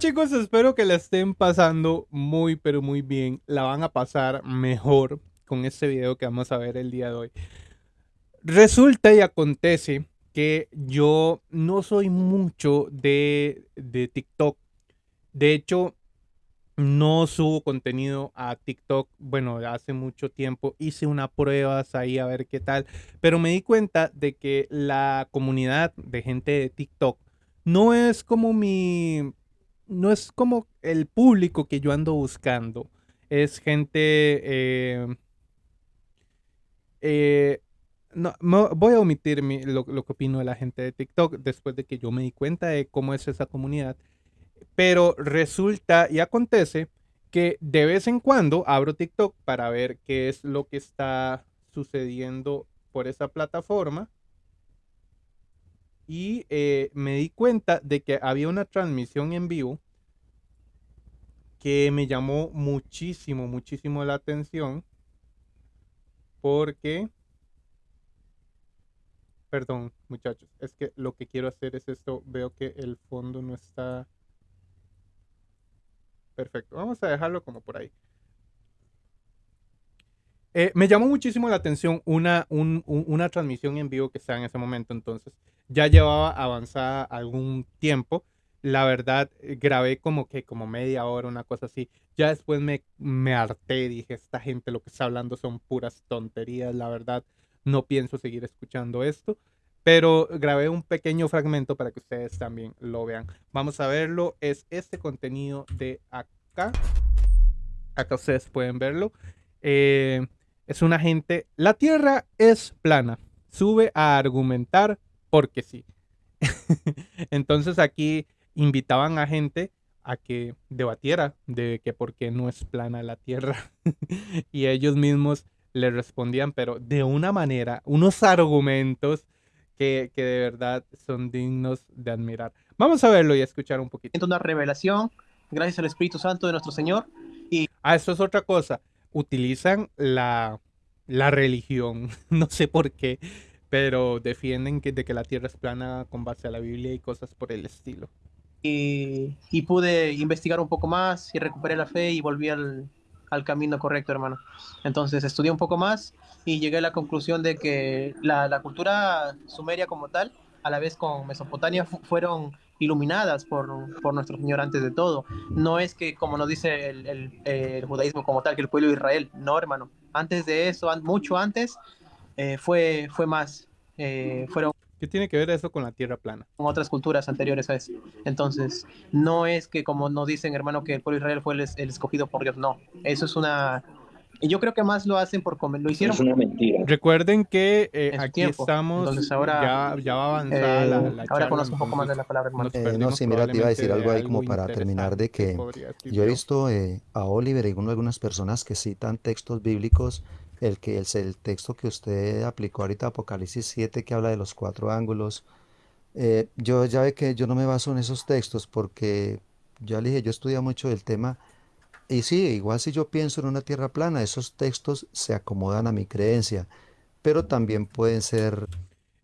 Chicos, espero que la estén pasando muy, pero muy bien. La van a pasar mejor con este video que vamos a ver el día de hoy. Resulta y acontece que yo no soy mucho de, de TikTok. De hecho, no subo contenido a TikTok. Bueno, hace mucho tiempo hice unas pruebas ahí a ver qué tal. Pero me di cuenta de que la comunidad de gente de TikTok no es como mi no es como el público que yo ando buscando. Es gente... Eh, eh, no, voy a omitir lo, lo, que opino de la gente de TikTok después de que yo me di cuenta de cómo es esa comunidad. Pero resulta y acontece que de vez en cuando abro TikTok para ver qué es lo que está sucediendo por esa plataforma y eh, me di cuenta de que había una transmisión en vivo que me llamó muchísimo, muchísimo la atención porque, perdón muchachos, es que lo que quiero hacer es esto, veo que el fondo no está perfecto, vamos a dejarlo como por ahí. Eh, me llamó muchísimo la atención una, una transmisión en vivo que está en ese momento, entonces ya llevaba avanzada algún tiempo. La verdad, eh, grabé como que como media hora, una cosa así. Ya después me, me harté, dije, esta gente lo que está hablando son puras tonterías, la verdad, no pienso seguir escuchando esto. Pero grabé un pequeño fragmento para que ustedes también lo vean. Vamos a verlo. Es este contenido de acá. Acá ustedes pueden verlo. Eh, es una gente. La Tierra es plana. Sube a argumentar porque sí. Entonces aquí invitaban a gente a que debatiera de que por qué no es plana la Tierra. y ellos mismos le respondían, pero de una manera, unos argumentos que, que, de verdad son dignos de admirar. Vamos a verlo y a escuchar un poquito. Una revelación gracias al Espíritu Santo de nuestro Señor. Y... Ah, eso es otra cosa. Utilizan la, la religión, no sé por qué, pero defienden que, de que la Tierra es plana con base a la Biblia y cosas por el estilo. Y, y pude investigar un poco más y recuperé la fe y volví al, al, camino correcto, hermano. Entonces estudié un poco más y llegué a la conclusión de que la, la cultura sumeria como tal, a la vez con Mesopotamia, fueron iluminadas por, por, nuestro Señor antes de todo. No es que, como nos dice el, el, el, judaísmo como tal, que el pueblo de Israel, no, hermano. Antes de eso, mucho antes, eh, fue, fue más. Eh, fueron ¿Qué tiene que ver eso con la tierra plana? Con otras culturas anteriores a eso. Entonces, no es que como nos dicen, hermano, que el pueblo de Israel fue el, el escogido por Dios, no. Eso es una, y yo creo que más lo hacen por comer, lo hicieron. Es una mentira. Recuerden que eh, aquí tiempo. estamos, Entonces ahora, ya, ya va avanzada eh, la, la, Ahora conozco un poco más de la palabra, hermano. Eh, no, sí, mira, te iba a decir algo ahí como para terminar de que yo he visto eh, a Oliver y algunas personas que citan textos bíblicos, el que es el texto que usted aplicó ahorita, Apocalipsis 7, que habla de los cuatro ángulos. yo ya ve que yo no me baso en esos textos porque ya le yo estudio mucho del tema y sí, igual si yo pienso en una tierra plana, esos textos se acomodan a mi creencia, pero también pueden ser...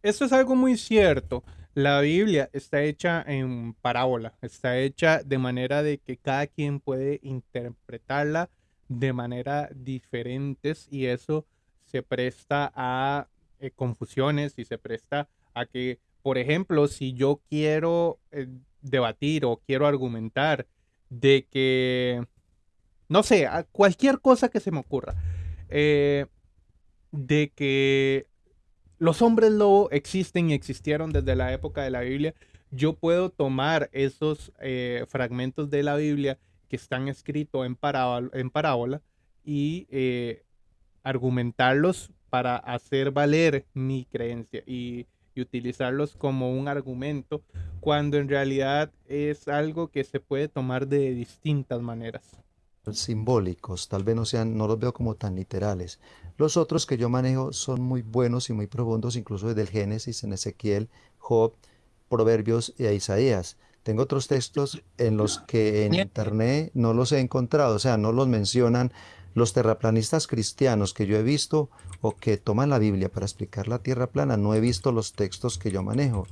Esto es algo muy cierto. La Biblia está hecha en parábola, está hecha de manera de que cada quien puede interpretarla de manera diferentes y eso se presta a eh, confusiones y se presta a que, por ejemplo, si yo quiero eh, debatir o quiero argumentar de que no sé, cualquier cosa que se me ocurra, eh, de que los hombres lobo existen y existieron desde la época de la Biblia, yo puedo tomar esos fragmentos de la Biblia que están escritos en, parábola, y eh, argumentarlos para hacer valer mi creencia y, utilizarlos como un argumento cuando en realidad es algo que se puede tomar de distintas maneras simbólicos, tal vez no sean, no los veo como tan literales. Los otros que yo manejo son muy buenos y muy profundos, incluso desde el Génesis, en Ezequiel, Job, Proverbios y Isaías. Tengo otros textos en los que en internet no los he encontrado, o sea, no los mencionan los terraplanistas cristianos que yo he visto o que toman la Biblia para explicar la tierra plana, no he visto los textos que yo manejo.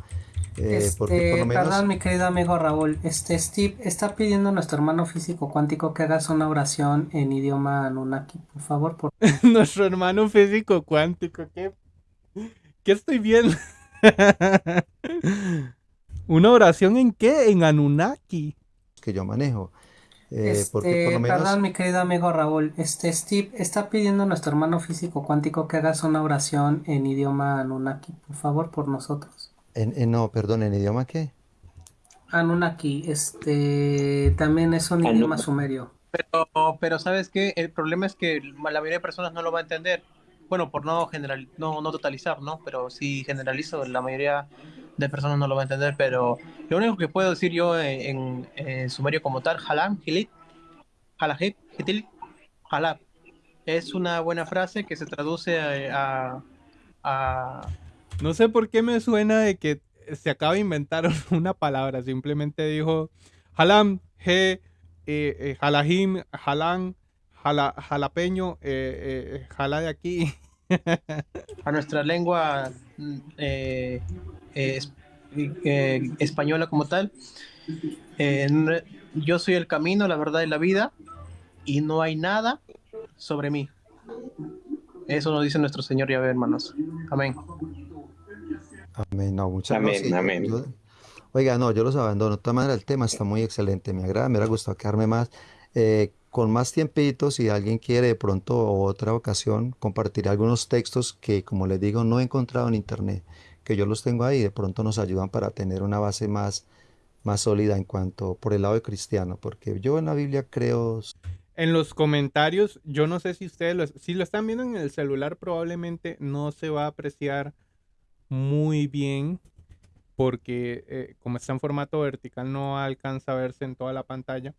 Eh, este, Perdón, mi querido amigo Raúl. Este Steve está pidiendo a nuestro hermano físico cuántico que hagas una oración en idioma Anunnaki, por favor. Por... nuestro hermano físico cuántico, ¿qué, ¿Qué estoy viendo? ¿Una oración en qué? En Anunnaki. Que yo manejo. Eh, este, Perdón, mi querido amigo Raúl. Este Steve está pidiendo a nuestro hermano físico cuántico que hagas una oración en idioma Anunnaki, por favor, por nosotros. En, no, perdón, ¿en idioma qué? Anunnaki, este, también es un idioma sumerio. Pero, pero ¿sabes qué? El problema es que la mayoría de personas no lo va a entender. Bueno, por no general, no, no totalizar, ¿no? Pero si generalizo, la mayoría de personas no lo va a entender, pero lo único que puedo decir yo en, sumerio como tal, halam, hilit, halahit, hitil, halab, es una buena frase que se traduce a, No sé por qué me suena de que se acaba de inventar una palabra, simplemente dijo halam, he, eh, eh, halahim, halan, jalapeño, eh, eh, jala de aquí. a nuestra lengua eh, eh, eh, española como tal. yo soy el camino, la verdad y la vida, y no hay nada sobre mí. Eso nos dice nuestro Señor Yahvé, hermanos. Amén. Amén. No, muchas amén, oiga, no, yo los abandono. De todas maneras, el tema está muy excelente. Me agrada, me hubiera gustado quedarme más. con más tiempito, si alguien quiere de pronto o otra ocasión compartir algunos textos que, como les digo, no he encontrado en internet que yo los tengo ahí, de pronto nos ayudan para tener una base más, más sólida en cuanto por el lado de cristiano, porque yo en la Biblia creo... En los comentarios, yo no sé si ustedes, lo, si lo están viendo en el celular, probablemente no se va a apreciar muy bien, porque eh, como está en formato vertical no alcanza a verse en toda la pantalla,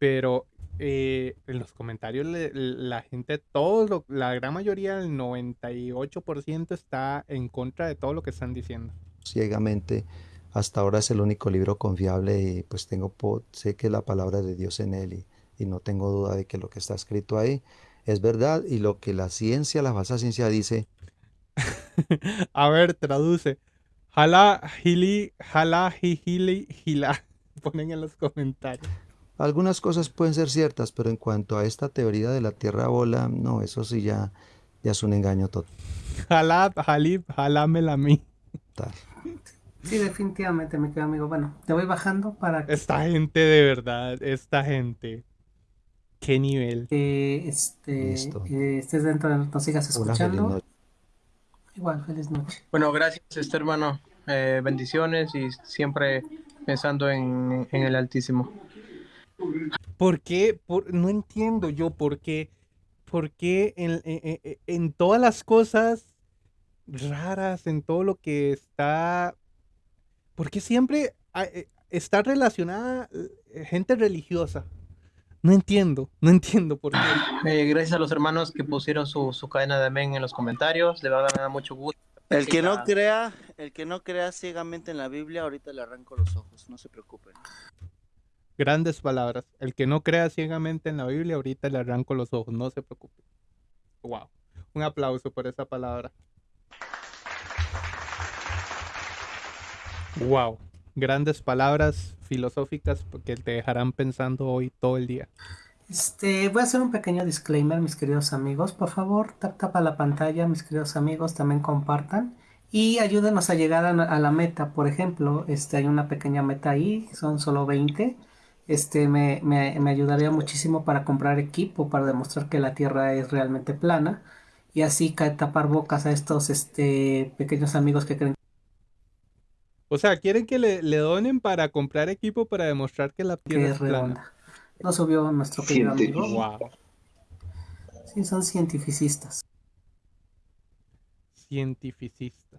pero eh, en los comentarios la gente, todo la gran mayoría, el 98% está en contra de todo lo que están diciendo. Ciegamente, hasta ahora es el único libro confiable y pues tengo, sé que la palabra de Dios en él y, no tengo duda de que lo que está escrito ahí es verdad y lo que la ciencia, la falsa ciencia dice. A ver, traduce. Jala, hili, jala, hili, jila. Ponen en los comentarios. Algunas cosas pueden ser ciertas, pero en cuanto a esta teoría de la Tierra bola, no, eso sí ya, ya es un engaño total. Jalab, jalib, jalámela a mí. Sí, definitivamente, mi querido amigo. Bueno, te voy bajando para Esta gente, de verdad, esta gente. ¿Qué nivel? Que este, estés dentro de nos sigas escuchando. Igual, feliz noche. Bueno, gracias, este hermano. Eh, bendiciones y siempre pensando en, en el Altísimo. ¿Por qué? no entiendo yo por qué. ¿Por qué en, todas las cosas raras, en todo lo que está... ¿Por qué siempre eh, está relacionada eh, gente religiosa? No entiendo, no entiendo por qué. Eh, gracias a los hermanos que pusieron su, cadena de amén en los comentarios. De verdad me da mucho gusto. El que no crea, el que no crea ciegamente en la Biblia, ahorita le arranco los ojos, no se preocupen. Grandes palabras. El que no crea ciegamente en la Biblia, ahorita le arranco los ojos, no se preocupe. Wow. Un aplauso por esa palabra. Wow. Grandes palabras filosóficas que te dejarán pensando hoy todo el día. Este, voy a hacer un pequeño disclaimer, mis queridos amigos. Por favor, tap tapa la pantalla, mis queridos amigos, también compartan y ayúdenos a llegar a, la meta. Por ejemplo, este, hay una pequeña meta ahí, son solo 20 este me, me, ayudaría muchísimo para comprar equipo para demostrar que la Tierra es realmente plana y así tapar bocas a estos este, pequeños amigos que creen. O sea, quieren que le, donen para comprar equipo para demostrar que la Tierra es, plana. No subió nuestro querido amigo. Wow. Sí, son cientificistas. Cientificistas.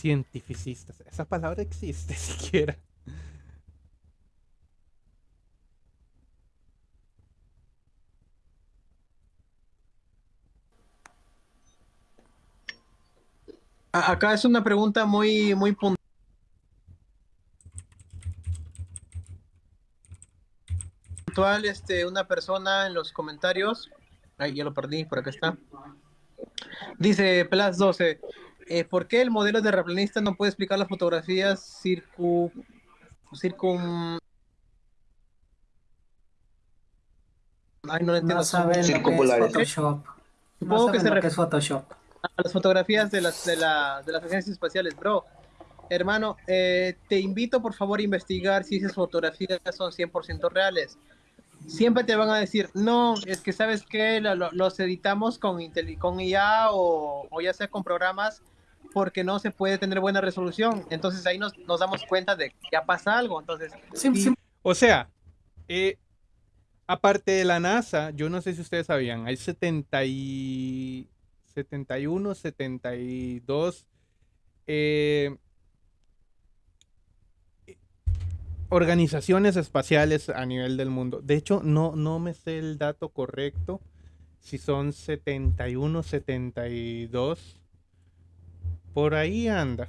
Cientificistas. Esa palabra existe siquiera. Acá es una pregunta muy, muy puntual. Este, una persona en los comentarios, ahí ya lo perdí, por acá está. Dice Plus 12, eh, ¿por qué el modelo de replanista no puede explicar las fotografías circu... circun... Ay, no lo entiendo. No saben lo que es Photoshop. Supongo no que se refiere es Photoshop. A las fotografías de las, de, la, de las agencias espaciales, bro. Hermano, eh, te invito por favor a investigar si esas fotografías son 100% reales siempre te van a decir, no, es que sabes que los editamos con, con IA o, ya sea con programas porque no se puede tener buena resolución. Entonces ahí nos, damos cuenta de que ya pasa algo. Entonces, O sea, eh, aparte de la NASA, yo no sé si ustedes sabían, hay 70 y 71, 72 eh, organizaciones espaciales a nivel del mundo. De hecho, no, no me sé el dato correcto, si son 71, 72. Por ahí anda.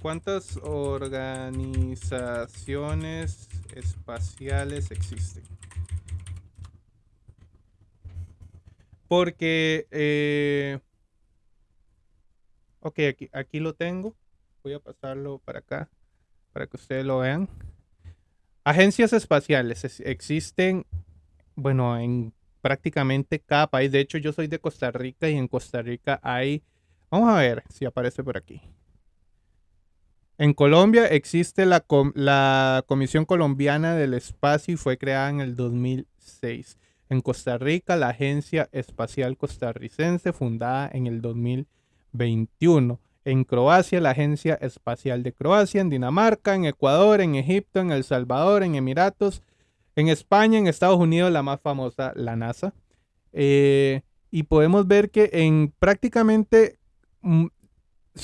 ¿Cuántas organizaciones espaciales existen? Porque... Eh, ok, aquí, aquí lo tengo. Voy a pasarlo para acá para que ustedes lo vean. Agencias espaciales existen, bueno, en prácticamente cada país. De hecho, yo soy de Costa Rica y en Costa Rica hay, vamos a ver si aparece por aquí. En Colombia existe la, la Comisión Colombiana del Espacio y fue creada en el 2006. En Costa Rica, la Agencia Espacial Costarricense, fundada en el 2021 en Croacia, la Agencia Espacial de Croacia, en Dinamarca, en Ecuador, en Egipto, en El Salvador, en Emiratos, en España, en Estados Unidos, la más famosa, la NASA. Eh, y podemos ver que en prácticamente, mm,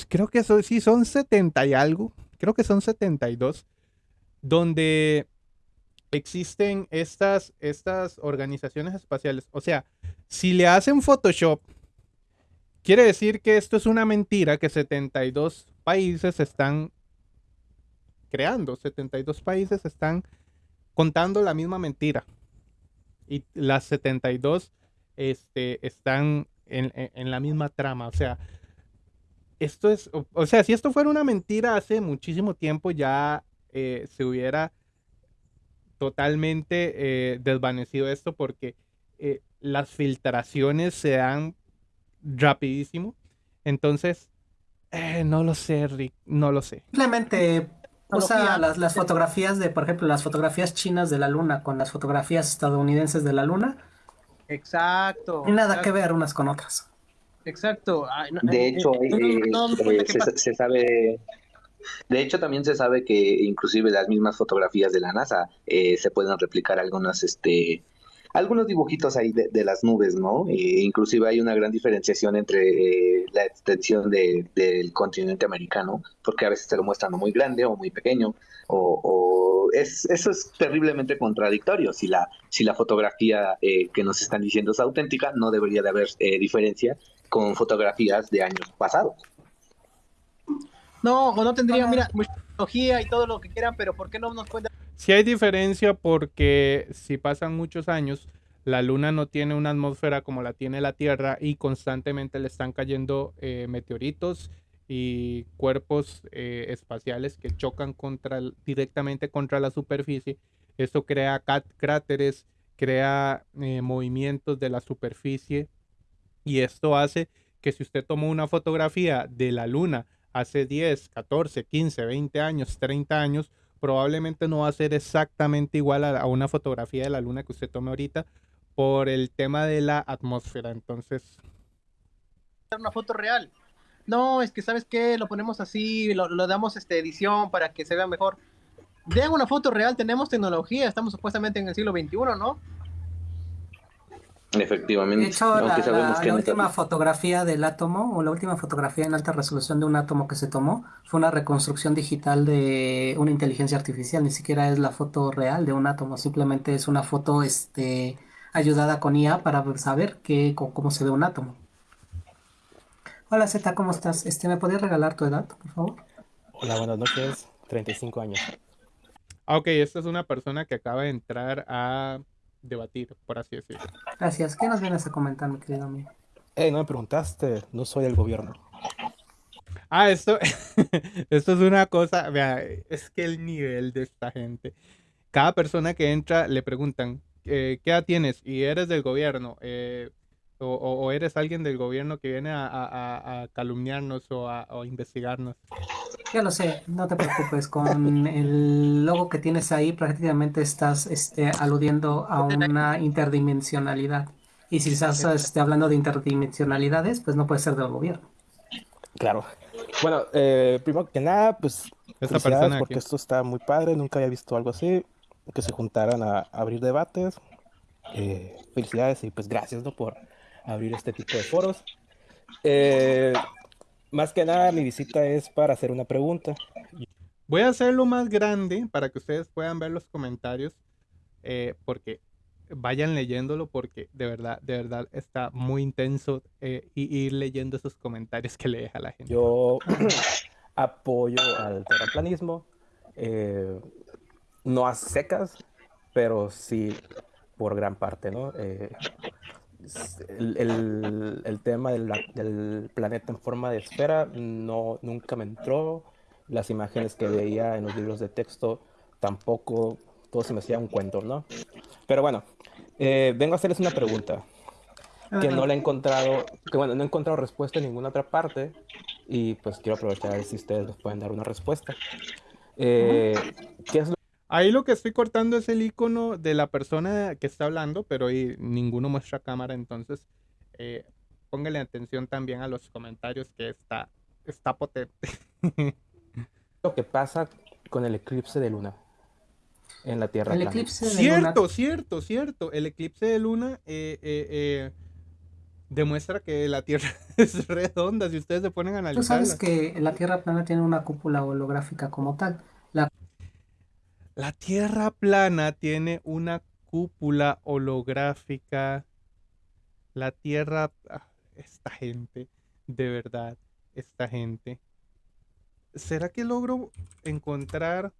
creo que sí son 70 y algo, creo que son 72, donde existen estas, estas organizaciones espaciales. O sea, si le hacen Photoshop, Quiere decir que esto es una mentira que 72 países están creando, 72 países están contando la misma mentira. Y las 72 este, están en, la misma trama. O sea, esto es, o, sea, si esto fuera una mentira hace muchísimo tiempo ya eh, se hubiera totalmente eh, desvanecido esto porque eh, las filtraciones se dan rapidísimo. Entonces, eh, no lo sé, Rick, no lo sé. Simplemente o sea, las, las, fotografías de, por ejemplo, las fotografías chinas de la luna con las fotografías estadounidenses de la luna. Exacto. Y nada que ver unas con otras. Exacto. de hecho, se, sabe... De hecho, también se sabe que inclusive las mismas fotografías de la NASA eh, se pueden replicar algunas, este, algunos dibujitos ahí de, las nubes, ¿no? Eh, inclusive hay una gran diferenciación entre eh, la extensión del continente americano, porque a veces se lo muestran muy grande o muy pequeño, o, es, eso es terriblemente contradictorio. Si la, si la fotografía eh, que nos están diciendo es auténtica, no debería de haber diferencia con fotografías de años pasados. No, o no tendría, mira, tecnología y todo lo que quieran, pero ¿por qué no nos cuentan si hay diferencia porque si pasan muchos años, la Luna no tiene una atmósfera como la tiene la Tierra y constantemente le están cayendo eh, meteoritos y cuerpos eh, espaciales que chocan contra, directamente contra la superficie. Esto crea cráteres, crea eh, movimientos de la superficie y esto hace que si usted tomó una fotografía de la Luna hace 10, 14, 15, 20 años, 30 años, probablemente no va a ser exactamente igual a, una fotografía de la luna que usted tome ahorita por el tema de la atmósfera. Entonces... Una foto real. No, es que sabes qué, lo ponemos así, lo, damos este, edición para que se vea mejor. Vean una foto real, tenemos tecnología, estamos supuestamente en el siglo XXI, ¿no? Efectivamente. De hecho, la, última fotografía del átomo, o la última fotografía en alta resolución de un átomo que se tomó, fue una reconstrucción digital de una inteligencia artificial. Ni siquiera es la foto real de un átomo, simplemente es una foto este, ayudada con IA para saber qué, cómo se ve un átomo. Hola Z, ¿cómo estás? Este, ¿Me podrías regalar tu edad, por favor? Hola, buenas noches. 35 años. Ah, ok, esta es una persona que acaba de entrar a debatir, por así decirlo. Gracias. ¿Qué nos vienes a comentar, mi querido amigo? Eh, no me preguntaste, no soy el gobierno. Ah, esto, esto es una cosa, vea, es que el nivel de esta gente. Cada persona que entra le preguntan, eh, ¿qué edad tienes? Y eres del gobierno. Eh, o, eres alguien del gobierno que viene a, calumniarnos o a investigarnos. Ya lo sé, no te preocupes. Con el logo que tienes ahí, prácticamente estás este, aludiendo a una interdimensionalidad. Y si estás este, hablando de interdimensionalidades, pues no puede ser del gobierno. Claro. Bueno, eh, primero que nada, pues Esta persona porque esto está muy padre, nunca había visto algo así, que se juntaran a, abrir debates. Eh, felicidades y pues gracias ¿no? por abrir este tipo de foros. Eh, más que nada, mi visita es para hacer una pregunta. Voy a hacerlo más grande para que ustedes puedan ver los comentarios, eh, porque vayan leyéndolo, porque de verdad, de verdad está muy intenso eh, ir leyendo esos comentarios que le deja la gente. Yo apoyo al terraplanismo, no a secas, pero sí por gran parte, ¿no? El, el, tema del, del, planeta en forma de esfera no, nunca me entró. Las imágenes que veía en los libros de texto tampoco, todo se me hacía un cuento, ¿no? Pero bueno, eh, vengo a hacerles una pregunta que no le he encontrado, que bueno, no he encontrado respuesta en ninguna otra parte y pues quiero aprovechar a ver si ustedes nos pueden dar una respuesta. Eh, ¿Qué es lo Ahí lo que estoy cortando es el icono de la persona que está hablando, pero ahí ninguno muestra cámara, entonces eh, póngale atención también a los comentarios que está, está potente. lo que pasa con el eclipse de luna en la Tierra. El eclipse de cierto, luna. cierto, cierto. El eclipse de luna eh, eh, demuestra que la Tierra es redonda. Si ustedes se ponen a analizar. Tú sabes que la Tierra plana tiene una cúpula holográfica como tal. La Tierra plana tiene una cúpula holográfica. La Tierra... Ah, esta gente, de verdad, esta gente. ¿Será que logro encontrar...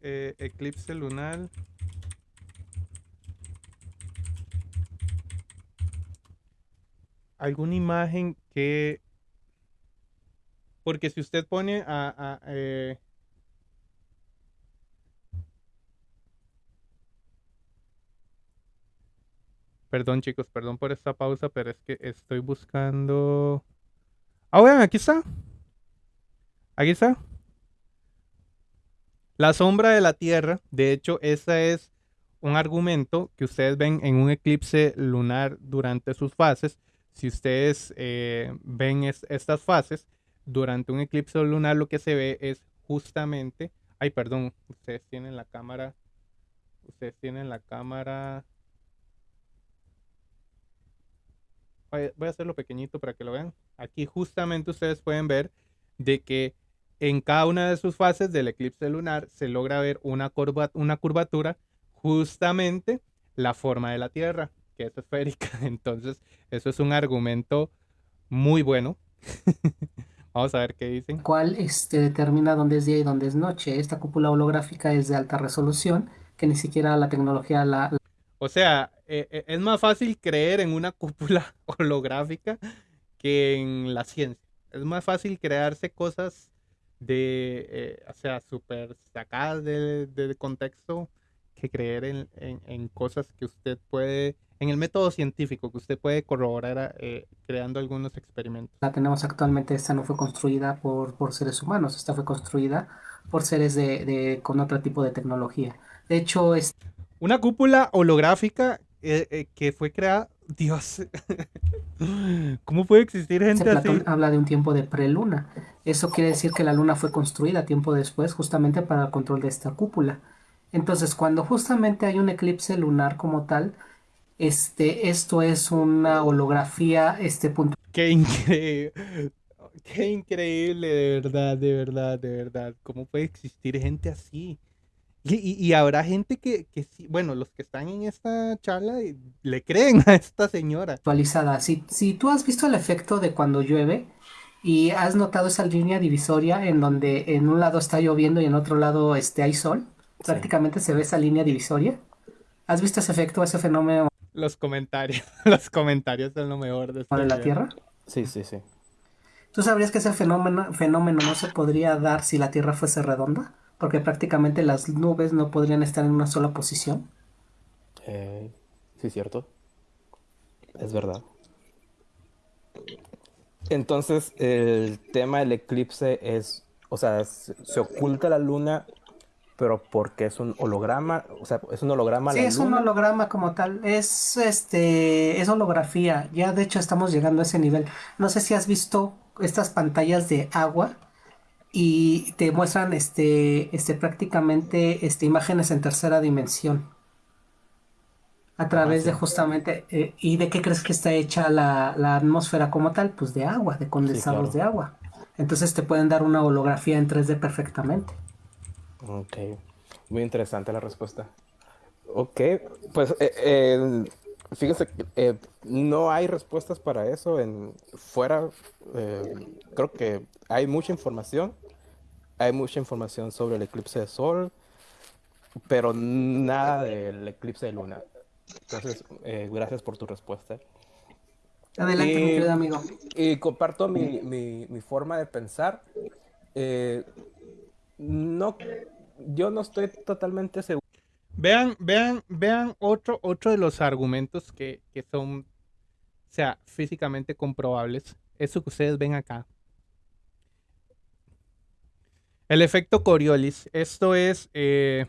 Eh, eclipse lunar. alguna imagen que porque si usted pone a... Eh, perdón chicos, perdón por esta pausa, pero es que estoy buscando... Ah, vean, aquí está. Aquí está. La sombra de la Tierra, de hecho, ese es un argumento que ustedes ven en un eclipse lunar durante sus fases. Si ustedes eh, ven estas fases, durante un eclipse lunar lo que se ve es justamente, ay perdón, ustedes tienen la cámara, ustedes tienen la cámara, voy a hacerlo pequeñito para que lo vean, aquí justamente ustedes pueden ver de que en cada una de sus fases del eclipse lunar se logra ver una, curva, una curvatura justamente la forma de la Tierra, que es esférica. Entonces, eso es un argumento muy bueno Vamos a ver qué dicen. ¿Cuál este, determina dónde es día y dónde es noche? Esta cúpula holográfica es de alta resolución, que ni siquiera la tecnología la... O sea, eh, es más fácil creer en una cúpula holográfica que en la ciencia. Es más fácil crearse cosas de, eh, o sea, súper sacadas de, contexto que creer en, en, cosas que usted puede en el método científico que usted puede corroborar eh, creando algunos experimentos. La tenemos actualmente, esta no fue construida por, por seres humanos, esta fue construida por seres de, de, con otro tipo de tecnología. De hecho, es... Una cúpula holográfica eh, eh, que fue creada... Dios, ¿cómo puede existir gente Platón habla de un tiempo de preluna. Eso quiere decir que la luna fue construida tiempo después justamente para el control de esta cúpula. Entonces, cuando justamente hay un eclipse lunar como tal, este, esto es una holografía, este punto. Qué increíble. Qué increíble, de verdad, de verdad, de verdad. ¿Cómo puede existir gente así? Y, habrá gente que, que bueno, los que están en esta charla le creen a esta señora. Actualizada. Si, si tú has visto el efecto de cuando llueve, ¿Y has notado esa línea divisoria en donde en un lado está lloviendo y en otro lado este, hay sol? Prácticamente se ve esa línea divisoria. ¿Has visto ese efecto, ese fenómeno? Los comentarios, los comentarios son lo mejor de este la Tierra? Sí, sí, sí. ¿Tú sabrías que ese fenómeno, fenómeno no se podría dar si la Tierra fuese redonda? Porque prácticamente las nubes no podrían estar en una sola posición. Eh, sí, cierto. Es verdad. Entonces, el tema del eclipse es, o sea, se oculta la luna, pero porque es un holograma, o sea, es un holograma. Sí, es un holograma como tal, es este, es holografía. Ya de hecho estamos llegando a ese nivel. No sé si has visto estas pantallas de agua y te muestran este, este prácticamente este, imágenes en tercera dimensión a través de justamente, eh, ¿y de qué crees que está hecha la, atmósfera como tal? Pues de agua, de condensados de agua. Entonces te pueden dar una holografía en 3D perfectamente. Ok, muy interesante la respuesta. Ok, pues eh, eh, fíjese que no hay respuestas para eso en fuera. creo que hay mucha información. Hay mucha información sobre el eclipse de sol, pero nada del eclipse de luna. Entonces, eh, gracias por tu respuesta. Adelante, mi querido amigo. Y comparto mi, mi, forma de pensar. Eh, no, yo no estoy totalmente seguro. Vean, vean, vean otro, otro de los argumentos que, que son, sea, físicamente comprobables. Eso que ustedes ven acá. El efecto Coriolis. Esto es eh,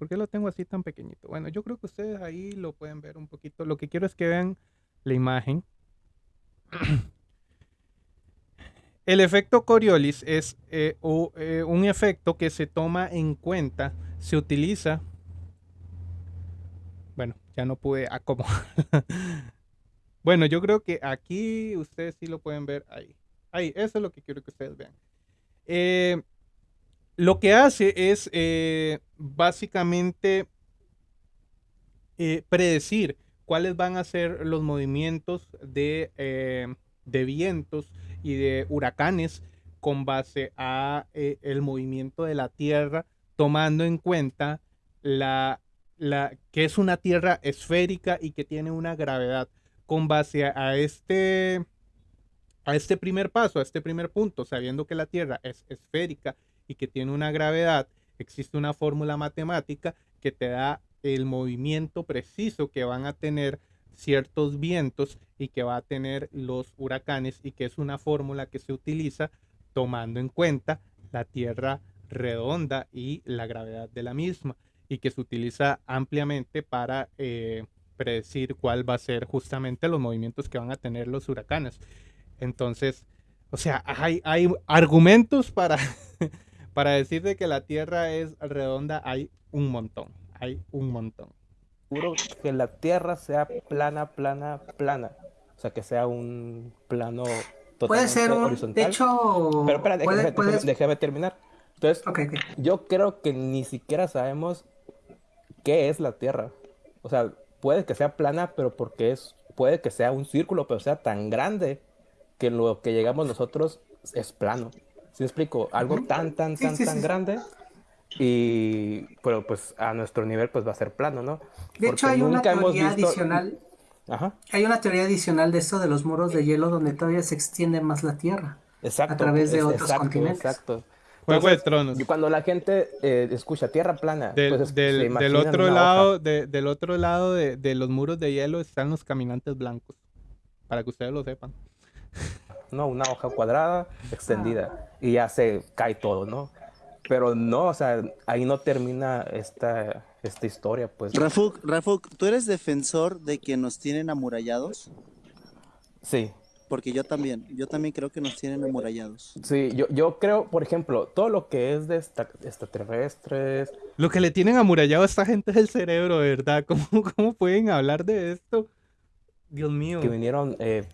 ¿Por qué lo tengo así tan pequeñito? Bueno, yo creo que ustedes ahí lo pueden ver un poquito. Lo que quiero es que vean la imagen. El efecto Coriolis es eh, eh, un efecto que se toma en cuenta, se utiliza. Bueno, ya no pude acomodar. bueno, yo creo que aquí ustedes sí lo pueden ver ahí. Ahí, eso es lo que quiero que ustedes vean. Eh, lo que hace es básicamente predecir cuáles van a ser los movimientos de, vientos y de huracanes con base a el movimiento de la Tierra, tomando en cuenta la, la, que es una Tierra esférica y que tiene una gravedad. Con base a este, a este primer paso, a este primer punto, sabiendo que la Tierra es esférica y que tiene una gravedad, existe una fórmula matemática que te da el movimiento preciso que van a tener ciertos vientos y que va a tener los huracanes y que es una fórmula que se utiliza tomando en cuenta la Tierra redonda y la gravedad de la misma y que se utiliza ampliamente para eh, predecir cuál va a ser justamente los movimientos que van a tener los huracanes. Entonces, o sea, hay, hay argumentos para Para decirte que la Tierra es redonda hay un montón, hay un montón. Seguro que la Tierra sea plana, plana, plana. O sea, que sea un plano totalmente puede ser un, horizontal. De hecho, pero espera, déjame, terminar. Entonces, yo creo que ni siquiera sabemos qué es la Tierra. O sea, puede que sea plana, pero porque es, puede que sea un círculo, pero sea tan grande que lo que llegamos nosotros es plano. ¿Sí explico? Algo tan, tan, tan, tan grande. Y, pero pues a nuestro nivel pues va a ser plano, ¿no? De hecho hay una teoría adicional. Ajá. Hay una teoría adicional de eso de los muros de hielo donde todavía se extiende más la Tierra. Exacto. A través de otros continentes. Exacto. Juego de Tronos. Y cuando la gente eh, escucha tierra plana, del, pues, del, otro lado, del otro lado de, los muros de hielo están los caminantes blancos. Para que ustedes lo sepan. ¿no? Una hoja cuadrada extendida y ya se cae todo, ¿no? Pero no, o sea, ahí no termina esta, esta historia, pues. Rafuk, Rafuk, ¿tú eres defensor de que nos tienen amurallados? Sí. Porque yo también, yo también creo que nos tienen amurallados. Sí, yo, yo creo, por ejemplo, todo lo que es de extraterrestres. Lo que le tienen amurallado a esta gente es el cerebro, ¿verdad? ¿Cómo, cómo pueden hablar de esto? Dios mío. Que vinieron eh,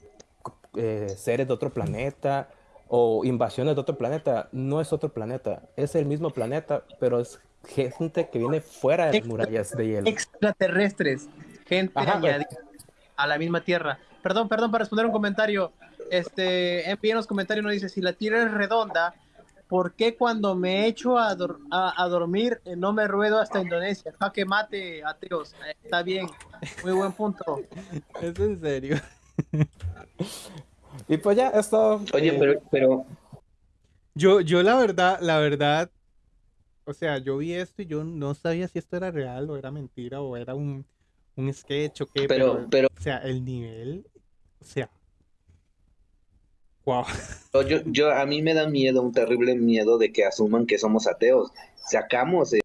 eh, seres de otro planeta o invasiones de otro planeta, no es otro planeta, es el mismo planeta, pero es gente que viene fuera de las murallas de hielo. Extraterrestres, gente pues. a la misma Tierra. Perdón, perdón, para responder un comentario. este, en los comentarios nos dice, si la tierra es redonda, ¿por qué cuando me echo a, a, dormir eh, no me ruedo hasta Indonesia? que mate, ateos. Eh, está bien, muy buen punto. Es en serio. y pues ya, esto... Oye, pero... pero... Yo, yo la verdad, la verdad, o sea, yo vi esto y yo no sabía si esto era real o era mentira o era un, un sketch o qué, pero, pero, o sea, el nivel, o sea, wow. Yo, yo, a mí me da miedo, un terrible miedo de que asuman que somos ateos. Sacamos el,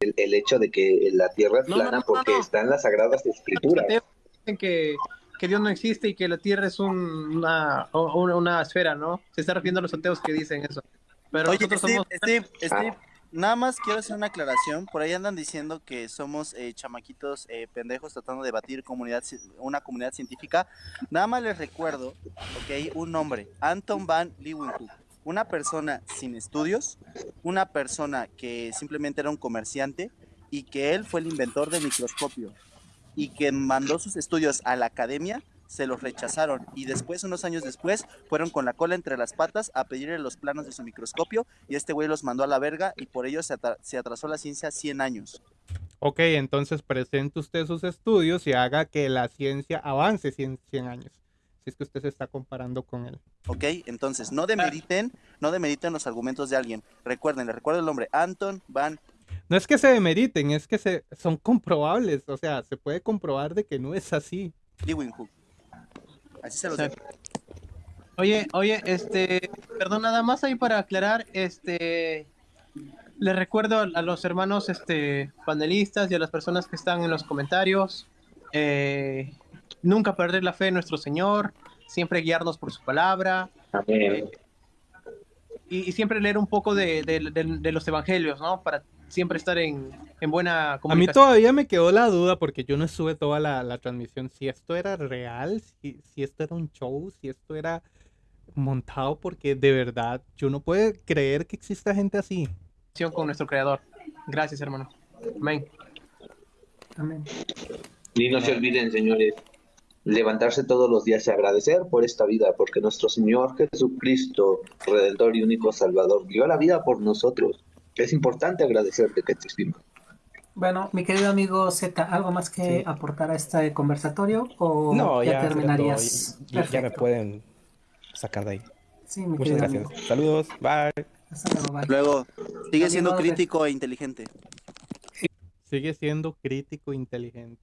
el hecho de que la Tierra es plana porque está en las Sagradas Escrituras. Dicen que, que Dios no existe y que la Tierra es una, una, esfera, ¿no? Se está refiriendo a los ateos que dicen eso. Pero Oye, Steve, Steve, Steve, Nada más quiero hacer una aclaración. Por ahí andan diciendo que somos eh, chamaquitos eh, pendejos tratando de debatir comunidad, una comunidad científica. Nada más les recuerdo, ok, un nombre, Anton van Leeuwenhoek. Una persona sin estudios, una persona que simplemente era un comerciante y que él fue el inventor del microscopio y que mandó sus estudios a la academia se los rechazaron y después, unos años después, fueron con la cola entre las patas a pedirle los planos de su microscopio y este güey los mandó a la verga y por ello se, atrasó la ciencia 100 años. Ok, entonces presente usted sus estudios y haga que la ciencia avance 100, 100 años. Si es que usted se está comparando con él. Ok, entonces no demeriten, no demeriten los argumentos de alguien. Recuerden, le recuerdo el nombre, Anton Van no es que se demeriten, es que se, son comprobables. O sea, se puede comprobar de que no es así. Así se lo Oye, oye, este, perdón, nada más ahí para aclarar, este, les recuerdo a los hermanos, este, panelistas y a las personas que están en los comentarios, eh, nunca perder la fe en nuestro Señor, siempre guiarnos por su palabra, eh, y, siempre leer un poco de, de los evangelios, ¿no? Para siempre estar en, buena comunicación. A mí todavía me quedó la duda porque yo no sube toda la, transmisión, si esto era real, si, si esto era un show, si esto era montado, porque de verdad yo no puedo creer que exista gente así. Con nuestro creador. Gracias, hermano. Amén. Amén. Y no se olviden, señores, levantarse todos los días y agradecer por esta vida, porque nuestro Señor Jesucristo, Redentor y único Salvador, dio la vida por nosotros es importante agradecerte que te estima. Bueno, mi querido amigo Z, ¿algo más que aportar a este conversatorio o no, ya, terminarías? Ya, me pueden sacar de ahí. Sí, mi Muchas gracias. Saludos, bye. luego. sigue siendo crítico e inteligente. Sigue siendo crítico e inteligente.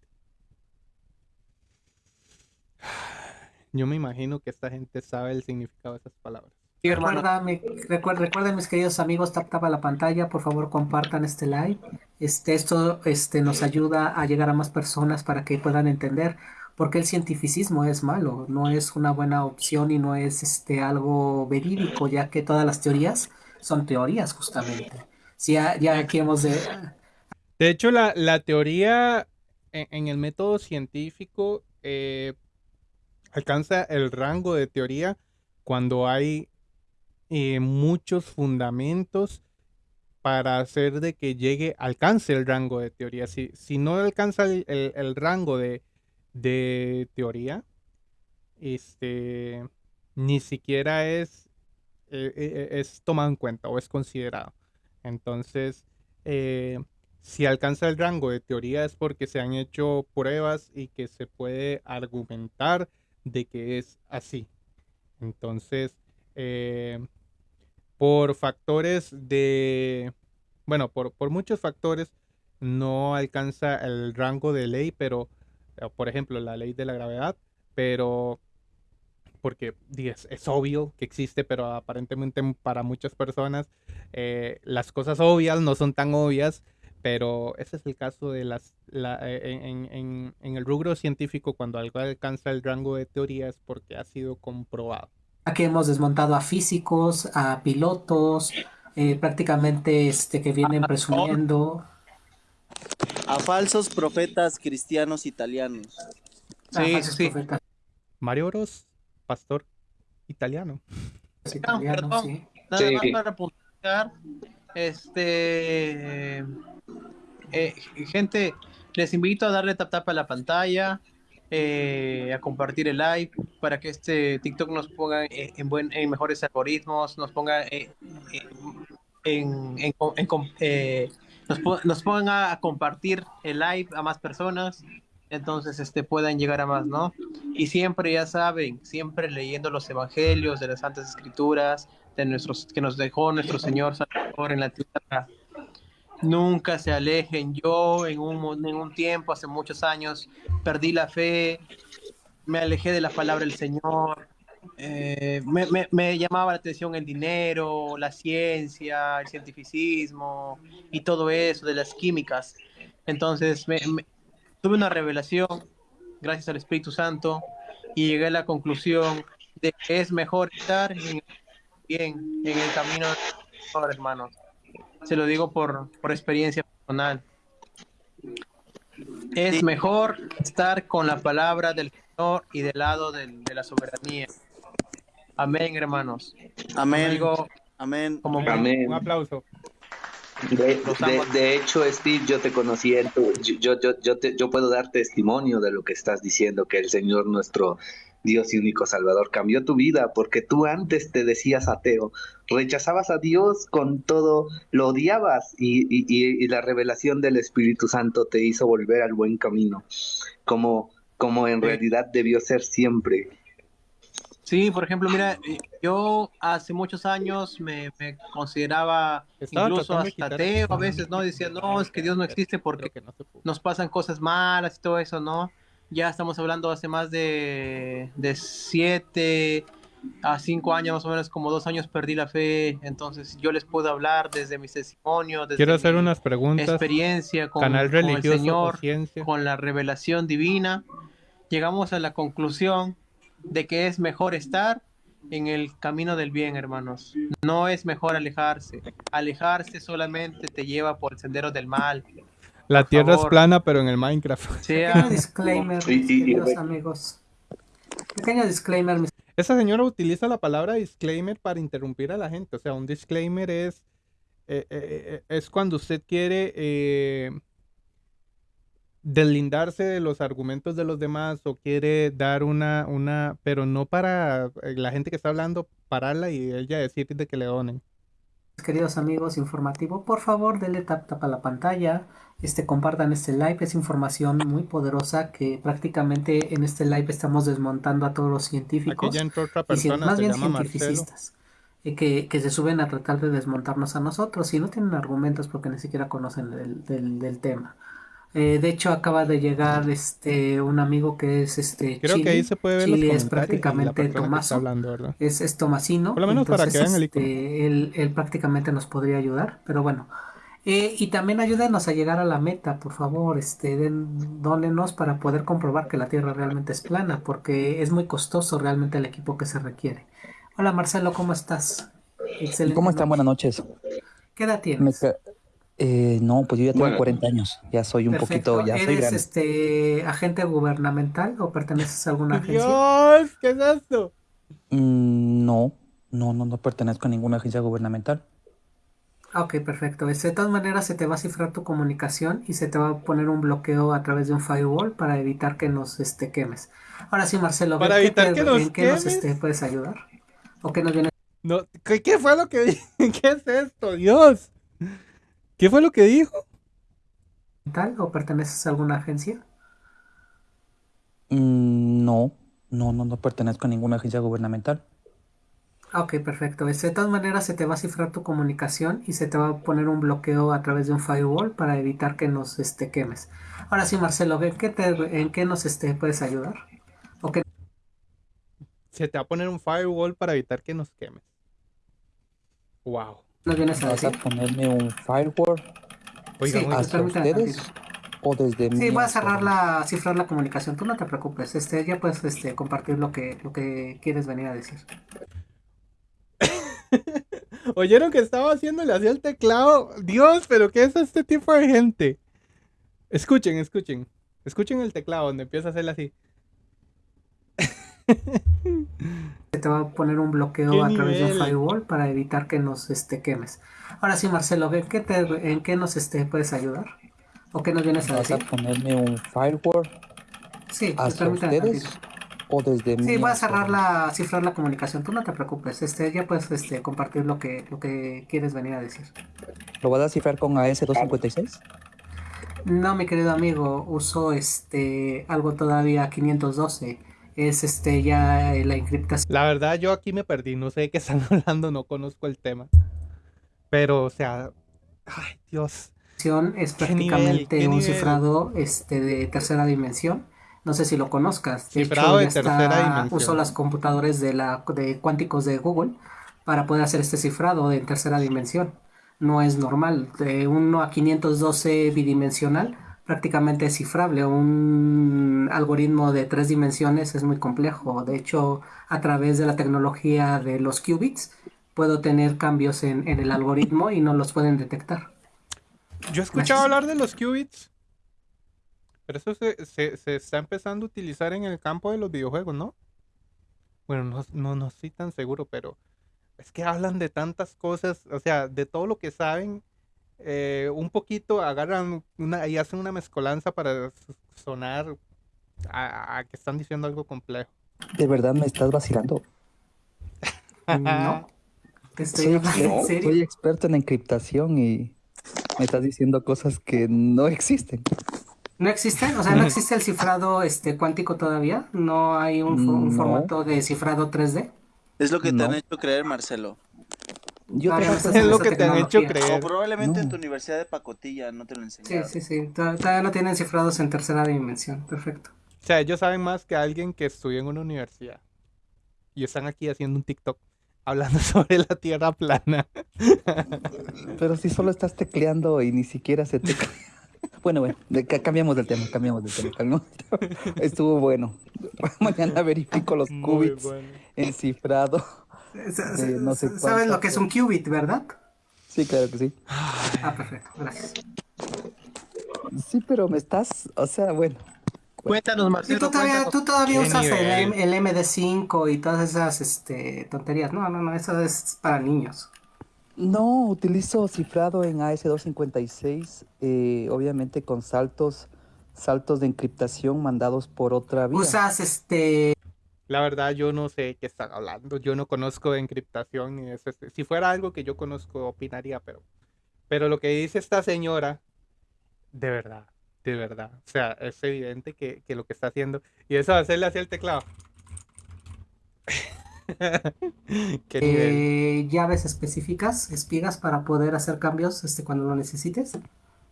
Yo me imagino que esta gente sabe el significado de esas palabras. Recuerda, recuerden, mis queridos amigos, tap tap a la pantalla, por favor compartan este live. Este, esto este, nos ayuda a llegar a más personas para que puedan entender por qué el cientificismo es malo, no es una buena opción y no es este, algo verídico, ya que todas las teorías son teorías justamente. Si ya, aquí hemos de... De hecho, la, teoría en, el método científico eh, alcanza el rango de teoría cuando hay eh, muchos fundamentos para hacer de que llegue, alcance el rango de teoría. Si, si no alcanza el, rango de, teoría, este, ni siquiera es, eh, eh, es tomado en cuenta o es considerado. Entonces, si alcanza el rango de teoría es porque se han hecho pruebas y que se puede argumentar de que es así. Entonces, por factores de, bueno, por, muchos factores no alcanza el rango de ley, pero, eh, por ejemplo, la ley de la gravedad, pero porque es, es, obvio que existe, pero aparentemente para muchas personas eh, las cosas obvias no son tan obvias, pero ese es el caso de las, eh, en, en, el rubro científico, cuando algo alcanza el rango de teoría es porque ha sido comprobado. Aquí hemos desmontado a físicos, a pilotos, eh, prácticamente este, que vienen presumiendo. A falsos profetas cristianos italianos. Sí, sí. Mario Bros, pastor italiano. perdón. Sí. Nada más para apuntar. Este. Eh, gente, les invito a darle tap tap a la pantalla. Eh, a compartir el live para que este TikTok nos ponga en, buen, en mejores algoritmos, nos ponga en, en, eh, nos, nos, pongan a compartir el live a más personas, entonces este puedan llegar a más, ¿no? Y siempre ya saben, siempre leyendo los evangelios de las santas escrituras, de nuestros que nos dejó nuestro Señor Salvador en la tierra nunca se alejen. Yo en un, un tiempo, hace muchos años, perdí la fe, me alejé de la palabra del Señor, eh, me, llamaba la atención el dinero, la ciencia, el cientificismo y todo eso de las químicas. Entonces tuve una revelación gracias al Espíritu Santo y llegué a la conclusión de que es mejor estar en, bien en el camino de hermanos se lo digo por, experiencia personal. Es mejor estar con la palabra del Señor y del lado de, la soberanía. Amén, hermanos. Amén. Amén. Como Un aplauso. De, hecho, Steve, yo te conocí en tu, yo, yo, yo, yo puedo dar testimonio de lo que estás diciendo, que el Señor nuestro Dios y único Salvador cambió tu vida porque tú antes te decías ateo, rechazabas a Dios con todo, lo odiabas y, la revelación del Espíritu Santo te hizo volver al buen camino, como, como en realidad debió ser siempre. Sí, por ejemplo, mira, eh, yo hace muchos años me, consideraba incluso hasta ateo a veces, ¿no? Decía, no, es que Dios no existe porque nos pasan cosas malas y todo eso, ¿no? Ya estamos hablando hace más de, de siete a cinco años, más o menos como dos años perdí la fe. Entonces yo les puedo hablar desde mi testimonio, desde Quiero hacer unas preguntas. experiencia con, canal el Señor, con la revelación divina. Llegamos a la conclusión de que es mejor estar en el camino del bien, hermanos. No es mejor alejarse. Alejarse solamente te lleva por el sendero del mal. La tierra es plana, pero en el Minecraft. Pequeño disclaimer, mis amigos. Pequeño disclaimer. Esa señora utiliza la palabra disclaimer para interrumpir a la gente. O sea, un disclaimer es, eh, eh, eh, es cuando usted quiere deslindarse de los argumentos de los demás o quiere dar una, una, pero no para la gente que está hablando, pararla y ella decir de que le donen. Queridos amigos, informativo, por favor, denle tap tap a la pantalla este, compartan este live, es información muy poderosa que prácticamente en este live estamos desmontando a todos los científicos. Y más bien cientificistas eh, que, que, se suben a tratar de desmontarnos a nosotros y no tienen argumentos porque ni siquiera conocen del, del, tema. Eh, de hecho acaba de llegar este un amigo que es este Creo que ahí se puede ver Chile es prácticamente Tomaso. hablando, es, es Tomasino por lo menos para que vean el este, él, él prácticamente nos podría ayudar pero bueno eh, y también ayúdenos a llegar a la meta, por favor, este, den, dónenos para poder comprobar que la Tierra realmente es plana, porque es muy costoso realmente el equipo que se requiere. Hola Marcelo, ¿cómo estás? Excelente. ¿Cómo están? Buenas noches. ¿Qué edad tienes? Eh, no, pues yo ya tengo 40 años, ya soy un poquito, ya soy grande. este agente gubernamental o perteneces a alguna agencia? Dios, ¿qué es esto? Mm, no, no, no, no pertenezco a ninguna agencia gubernamental. Ok, perfecto. Este, de todas maneras se te va a cifrar tu comunicación y se te va a poner un bloqueo a través de un firewall para evitar que nos este, quemes. Ahora sí, Marcelo, para evitar que nos ¿en qué nos este, puedes ayudar? ¿O qué nos viene? No, ¿qué, fue lo que dijo? ¿Qué es esto? Dios. ¿Qué fue lo que dijo? ¿Tal? ¿O perteneces a alguna agencia? Mm, no, no, no, no pertenezco a ninguna agencia gubernamental. Ok, perfecto. Este, de todas maneras se te va a cifrar tu comunicación y se te va a poner un bloqueo a través de un firewall para evitar que nos este, quemes. Ahora sí, Marcelo, ¿en qué, te, en qué nos este, puedes ayudar? Se te va a poner un firewall para evitar que nos quemes. Wow. ¿No vienes a ¿Vas a ponerme un firewall? Oiga, sí, ¿hasta ustedes? ¿O desde sí, voy a cerrar la, cifrar la comunicación. Tú no te preocupes. Este, ya puedes este, compartir lo que, lo que quieres venir a decir. ¿Oyeron que estaba haciéndole así el teclado? Dios, pero ¿qué es este tipo de gente? Escuchen, escuchen. Escuchen el teclado donde empieza a hacerle así. Se te va a poner un bloqueo a través de un firewall para evitar que nos este, quemes. Ahora sí, Marcelo, ¿en qué, ¿en qué nos este, puedes ayudar? ¿O qué nos vienes a ¿Vas a ponerme un firewall? Sí, ¿Hasta ustedes? ¿O desde Sí, voy a cerrar la, cifrar la comunicación. Tú no te preocupes. Este, ya puedes este, compartir lo que, lo que quieres venir a decir. ¿Lo vas a cifrar con AS256? No, mi querido amigo, uso este algo todavía 512. Es este ya la encriptación. La verdad, yo aquí me perdí, no sé de qué están hablando, no conozco el tema. Pero, o sea, ay, Dios. Es prácticamente un cifrado este, de tercera dimensión. No sé si lo conozcas. De cifrado de tercera dimensión. Uso las computadores de, la, de cuánticos de Google para poder hacer este cifrado de tercera dimensión no es normal. De 1 a 512 bidimensional prácticamente es cifrable. Un algoritmo de tres dimensiones es muy complejo. De hecho, a través de la tecnología de los qubits, puedo tener cambios en, el algoritmo y no los pueden detectar. Yo he escuchado hablar de los qubits. Pero eso se, está empezando a utilizar en el campo de los videojuegos, ¿no? Bueno, no, no, no estoy tan seguro, pero es que hablan de tantas cosas, o sea, de todo lo que saben, eh, un poquito agarran una, y hacen una mezcolanza para sonar a, que están diciendo algo complejo. ¿De verdad me estás vacilando? no. Estoy soy, soy experto en encriptación y me estás diciendo cosas que no existen. ¿No existen? O sea, ¿no existe el cifrado este, cuántico todavía? ¿No hay un, formato de cifrado 3D? Es lo que te han hecho creer, Marcelo. Yo creo que es lo que te han hecho creer. O probablemente en tu universidad de pacotilla no te lo enseñaron. Sí, sí, sí. Todavía no tienen cifrados en tercera dimensión. Perfecto. O sea, ellos saben más que alguien que estudió en una universidad. Y están aquí haciendo un TikTok hablando sobre la tierra plana. Pero si solo estás tecleando y ni siquiera se te... Bueno, bueno, cambiamos del tema, cambiamos del tema. Estuvo bueno. Mañana verifico los qubits en cifrado. no ¿Sabes lo que es un qubit, verdad? Sí, claro que sí. Ah, perfecto, gracias. Sí, pero me estás, o sea, bueno. Cuéntanos, Marcelo. Tú todavía, tú todavía usas el, el, MD5 y todas esas este, tonterías. No, no, no, eso es para niños. No, utilizo cifrado en AS256, eh, obviamente con saltos, saltos de encriptación mandados por otra vía. Usas este. La verdad, yo no sé qué están hablando. Yo no conozco de encriptación ni eso. Este, si fuera algo que yo conozco, opinaría, pero, pero lo que dice esta señora, de verdad, de verdad. O sea, es evidente que, que lo que está haciendo. Y eso hacerle hacia el teclado. Eh, llaves específicas, espigas para poder hacer cambios este, cuando lo necesites.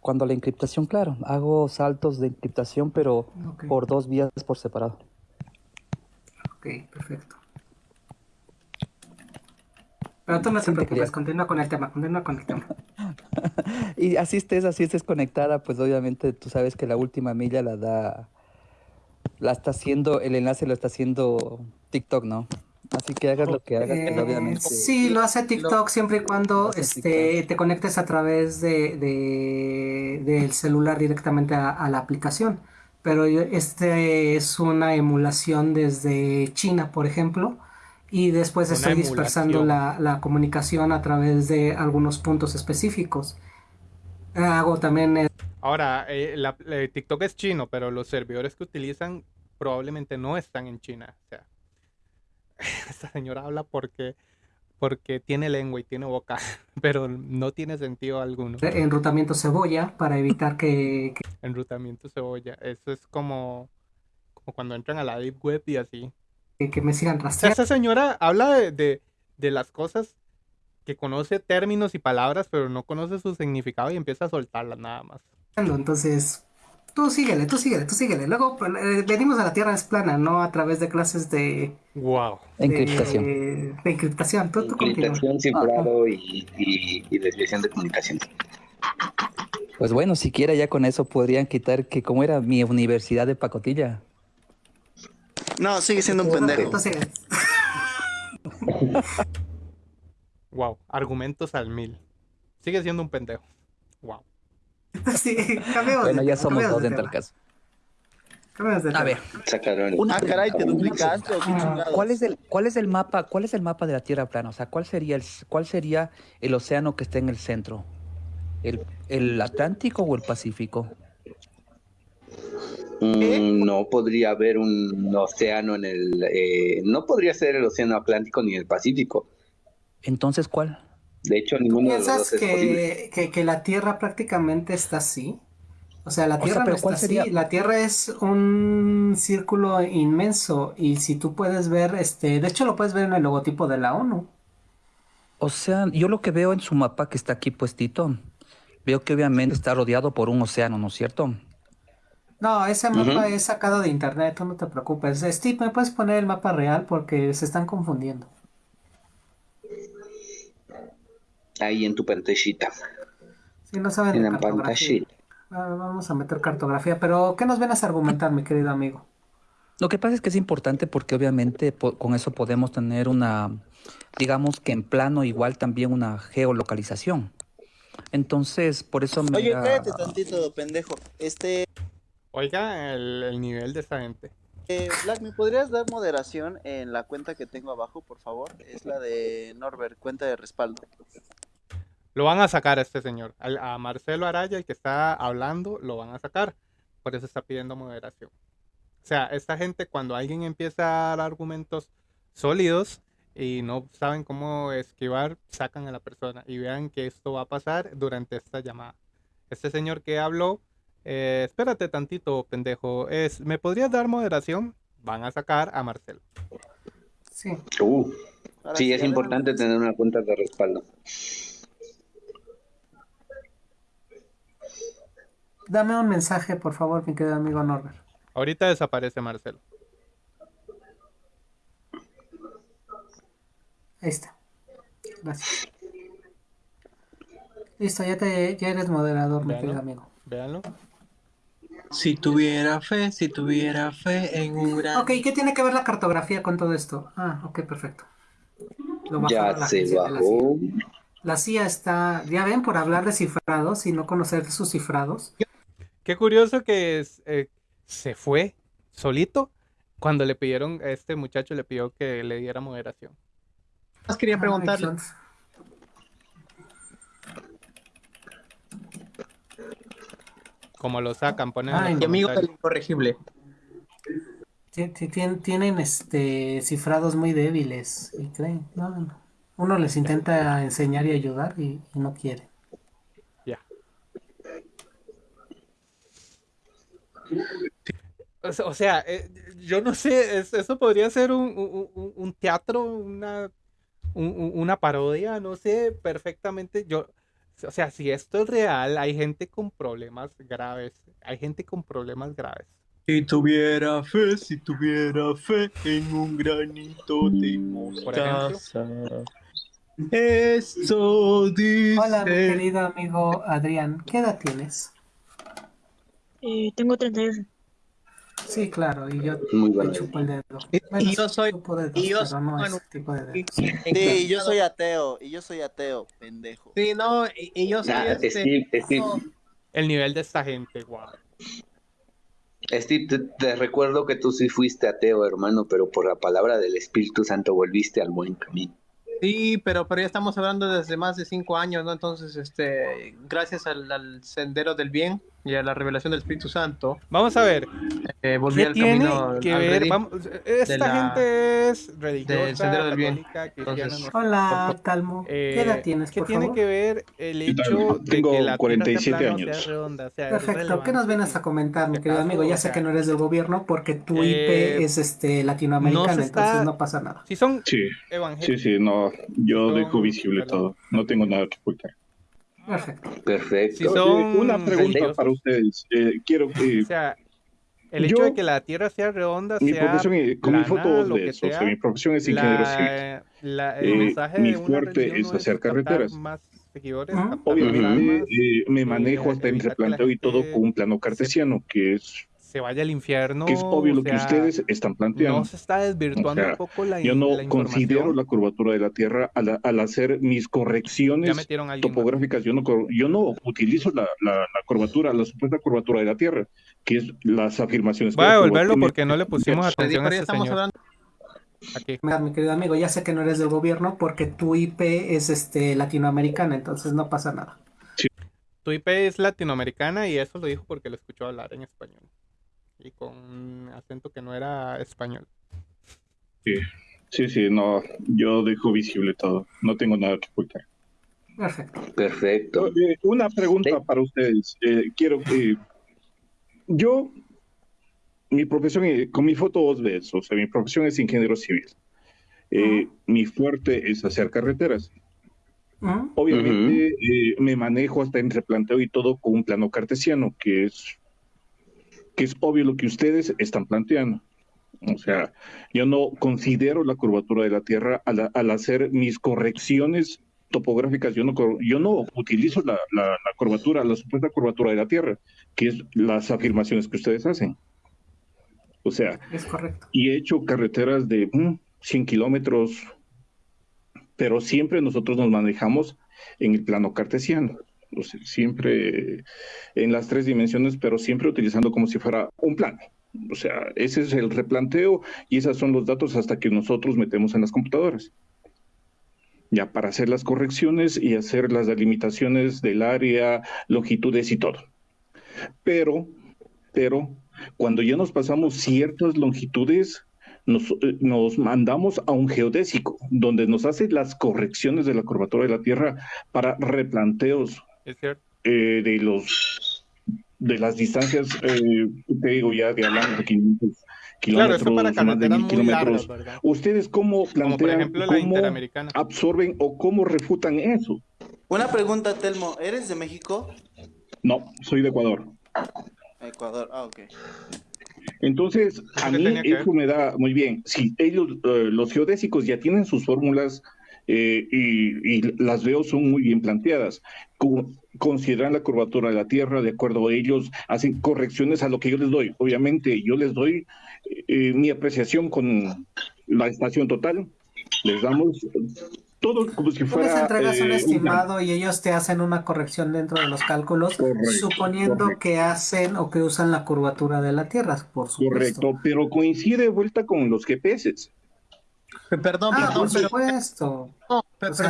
Cuando la encriptación, claro, hago saltos de encriptación, pero por dos vías por separado. Ok, perfecto. Pero tú no te preocupes, continúa con el tema, continúa con el tema. y así estés, así estés conectada, pues obviamente tú sabes que la última milla la da, la está haciendo, el enlace lo está haciendo TikTok, ¿no? Así que hagas lo que hagas, pues, obviamente. Sí, lo hace TikTok siempre y cuando este, te conectes a través de, del celular directamente a, la aplicación. Pero este es una emulación desde China, por ejemplo, y después estoy dispersando la, comunicación a través de algunos puntos específicos. Hago también... Ahora, eh, eh, TikTok es chino, pero los servidores que utilizan probablemente no están en China. O sea, esta señora habla porque porque tiene lengua y tiene boca, pero no tiene sentido alguno. Enrutamiento cebolla para evitar que, Enrutamiento cebolla, eso es como, como cuando entran a la deep web y así. Que, me sigan rastreando. esta señora habla de, de, las cosas que conoce términos y palabras, pero no conoce su significado y empieza a soltarlas nada más. Entonces, tú síguele, tú síguele, tú síguele. Luego pues, eh, venimos a la Tierra es plana, no a través de clases de... Wow. encriptación. De encriptación. Tú, encriptación, cifrado y, y, desviación de comunicación. Pues bueno, siquiera ya con eso podrían quitar que como era mi universidad de pacotilla. No, sigue siendo un pendejo. wow, argumentos al mil. Sigue siendo un pendejo. Wow. sí, Bueno, ya somos dos en tal caso. A ver. ah, caray, te duplicaste. ¿Cuál es el cuál es el mapa, cuál es el mapa de la Tierra plana? O sea, ¿cuál sería el cuál sería el océano que está en el centro? ¿El, el Atlántico o el Pacífico? Mm, no podría haber un océano en el... Eh, no podría ser el océano Atlántico ni el Pacífico. Entonces, ¿cuál? De hecho, ninguno de los dos es que, que, que, la Tierra prácticamente está así? O sea, la Tierra no está así. La Tierra es un círculo inmenso y si tú puedes ver, este, de hecho lo puedes ver en el logotipo de la ONU. O sea, yo lo que veo en su mapa que está aquí puestito, veo que obviamente está rodeado por un océano, ¿no es cierto? No, ese mapa es sacado de internet, no te preocupes. Steve, ¿me puedes poner el mapa real? Porque se están confundiendo. Ahí en tu pantallita. Sí, no saben en la pantallita. Vamos a meter cartografía, pero ¿qué nos vienes a argumentar, mi querido amigo? Lo que pasa es que es importante porque obviamente con eso podemos tener una, digamos que en plano igual también una geolocalización. Entonces, por eso me... Oye, espérate tantito, pendejo. Este... Oiga, el, nivel de esta gente. Eh, Black, ¿me podrías dar moderación en la cuenta que tengo abajo, por favor? Es la de Norbert, cuenta de respaldo. Lo van a sacar a este señor. A, Marcelo Araya, el que está hablando, lo van a sacar. Por eso está pidiendo moderación. O sea, esta gente cuando alguien empieza a dar argumentos sólidos y no saben cómo esquivar, sacan a la persona y vean que esto va a pasar durante esta llamada. Este señor que habló, eh, espérate tantito, pendejo, es, ¿me podrías dar moderación? Van a sacar a Marcelo. Sí. Uh, sí, es importante tener una cuenta de respaldo. Dame un mensaje, por favor, mi querido amigo Norbert. Ahorita desaparece Marcelo. Ahí está. Gracias. Listo, ya, te, ya eres moderador, mi querido amigo. Véanlo. Si tuviera fe, si tuviera fe en un gran... Ok, ¿qué tiene que ver la cartografía con todo esto? Ah, ok, perfecto. ya se bajó. La CIA está, ya ven, por hablar de cifrados y no conocer sus cifrados. Qué curioso que eh, se fue solito cuando le pidieron, a este muchacho le pidió que le diera moderación. Más quería preguntarle. Como lo sacan, ponen. Ay, mi amigo es incorregible. Tienen este cifrados muy débiles y creen, Uno les intenta enseñar y ayudar y no quiere. O sea, eh, yo no sé, eso podría ser un, teatro, una, una parodia, no sé perfectamente. Yo, o sea, si esto es real, hay gente con problemas graves. Hay gente con problemas graves. Si tuviera fe, si tuviera fe en un granito de mostaza. Esto dice... Hola, mi querido amigo Adrián, ¿qué edad tienes? Eh, tengo 38. Sí, claro, y yo Muy chupo el dedo. y yo soy, y yo Sí, yo soy ateo, y yo soy ateo, pendejo. Sí, no, y, yo soy este... El nivel de esta gente, guau. Steve, te, recuerdo que tú sí fuiste ateo, hermano, pero por la palabra del Espíritu Santo volviste al buen camino. Sí, pero, pero ya estamos hablando desde más de cinco años, ¿no? Entonces, este, gracias al, sendero del bien y a la revelación del Espíritu Santo. Vamos a ver. Eh, volví al tiene camino que ver? esta gente es religiosa, del sendero del bien. Hola, Talmo. ¿Qué eh, edad tienes, ¿Qué tiene que ver el hecho de que la 47 años. Sea redonda, sea Perfecto. ¿Qué nos vienes a comentar, mi querido amigo? Ya sé que no eres del gobierno porque tu IP eh, es este latinoamericana, entonces no pasa nada. Si son sí. evangélicos. Sí, sí, no yo dejo visible todo. No tengo nada que ocultar. Perfecto. Perfecto. Una pregunta para ustedes. Eh, quiero que. O sea, el hecho de que la Tierra sea redonda, mi sea profesión, con mi foto de eso, mi profesión es ingeniero civil. La, el eh, mi fuerte es hacer carreteras. Más seguidores, Obviamente eh, me manejo hasta entre planteo y todo con un plano cartesiano, que es se vaya al infierno. Que es obvio lo que ustedes están planteando. No se está desvirtuando un poco la Yo no considero la curvatura de la Tierra al, al hacer mis correcciones topográficas. Yo no, yo no utilizo la, la, curvatura, la supuesta curvatura de la Tierra, que es las afirmaciones. Voy a devolverlo porque no le pusimos atención a este señor. Aquí. Mi querido amigo, ya sé que no eres del gobierno porque tu IP es este latinoamericana, entonces no pasa nada. Tu IP es latinoamericana y eso lo dijo porque lo escuchó hablar en español. Y con acento que no era español. Sí, sí, sí, no, yo dejo visible todo, no tengo nada que ocultar. Perfecto. Perfecto. Eh, una pregunta para ustedes. Eh, quiero que yo, mi profesión, eh, con mi foto vos ves, o sea, mi profesión es ingeniero civil. Mi fuerte es hacer carreteras. Obviamente me manejo hasta entre planteo y todo con un plano cartesiano, que es, que es obvio lo que ustedes están planteando. O sea, yo no considero la curvatura de la Tierra al, al hacer mis correcciones topográficas, yo no, yo no utilizo la, la, curvatura, la supuesta curvatura de la Tierra, que es las afirmaciones que ustedes hacen. O sea, es correcto. Y he hecho carreteras de 100 mm, kilómetros, pero siempre nosotros nos manejamos en el plano cartesiano. Siempre en las tres dimensiones, pero siempre utilizando como si fuera un plano. O sea, ese es el replanteo y esos son los datos hasta que nosotros metemos en las computadoras ya para hacer las correcciones y hacer las delimitaciones del área, longitudes y todo. Pero, pero, cuando ya nos pasamos ciertas longitudes, nos, eh, nos, mandamos a un geodésico, donde nos hace las correcciones de la curvatura de la Tierra para replanteos eh, de los de las distancias, eh, te digo ya de hablando de 500 kilómetros, claro, para más de mil kilómetros. ¿Ustedes cómo plantean, cómo absorben o cómo refutan eso? Una pregunta, Telmo, ¿eres de México? No, soy de Ecuador. Ecuador, ah, ok. Entonces, a mí eso me da muy bien. Si ellos, eh, los geodésicos ya tienen sus fórmulas eh, y, las veo son muy bien planteadas. consideran la curvatura de la Tierra, de acuerdo a ellos, hacen correcciones a lo que yo les doy. Obviamente, yo les doy eh, mi apreciación con la estación total, les damos todo como si fuera. Tú les entregas un eh, estimado y ellos te hacen una corrección dentro de los cálculos, suponiendo que hacen o que usan la curvatura de la Tierra, por supuesto. Correcto, pero coincide de vuelta con los GPS. Perdón, ah, por supuesto.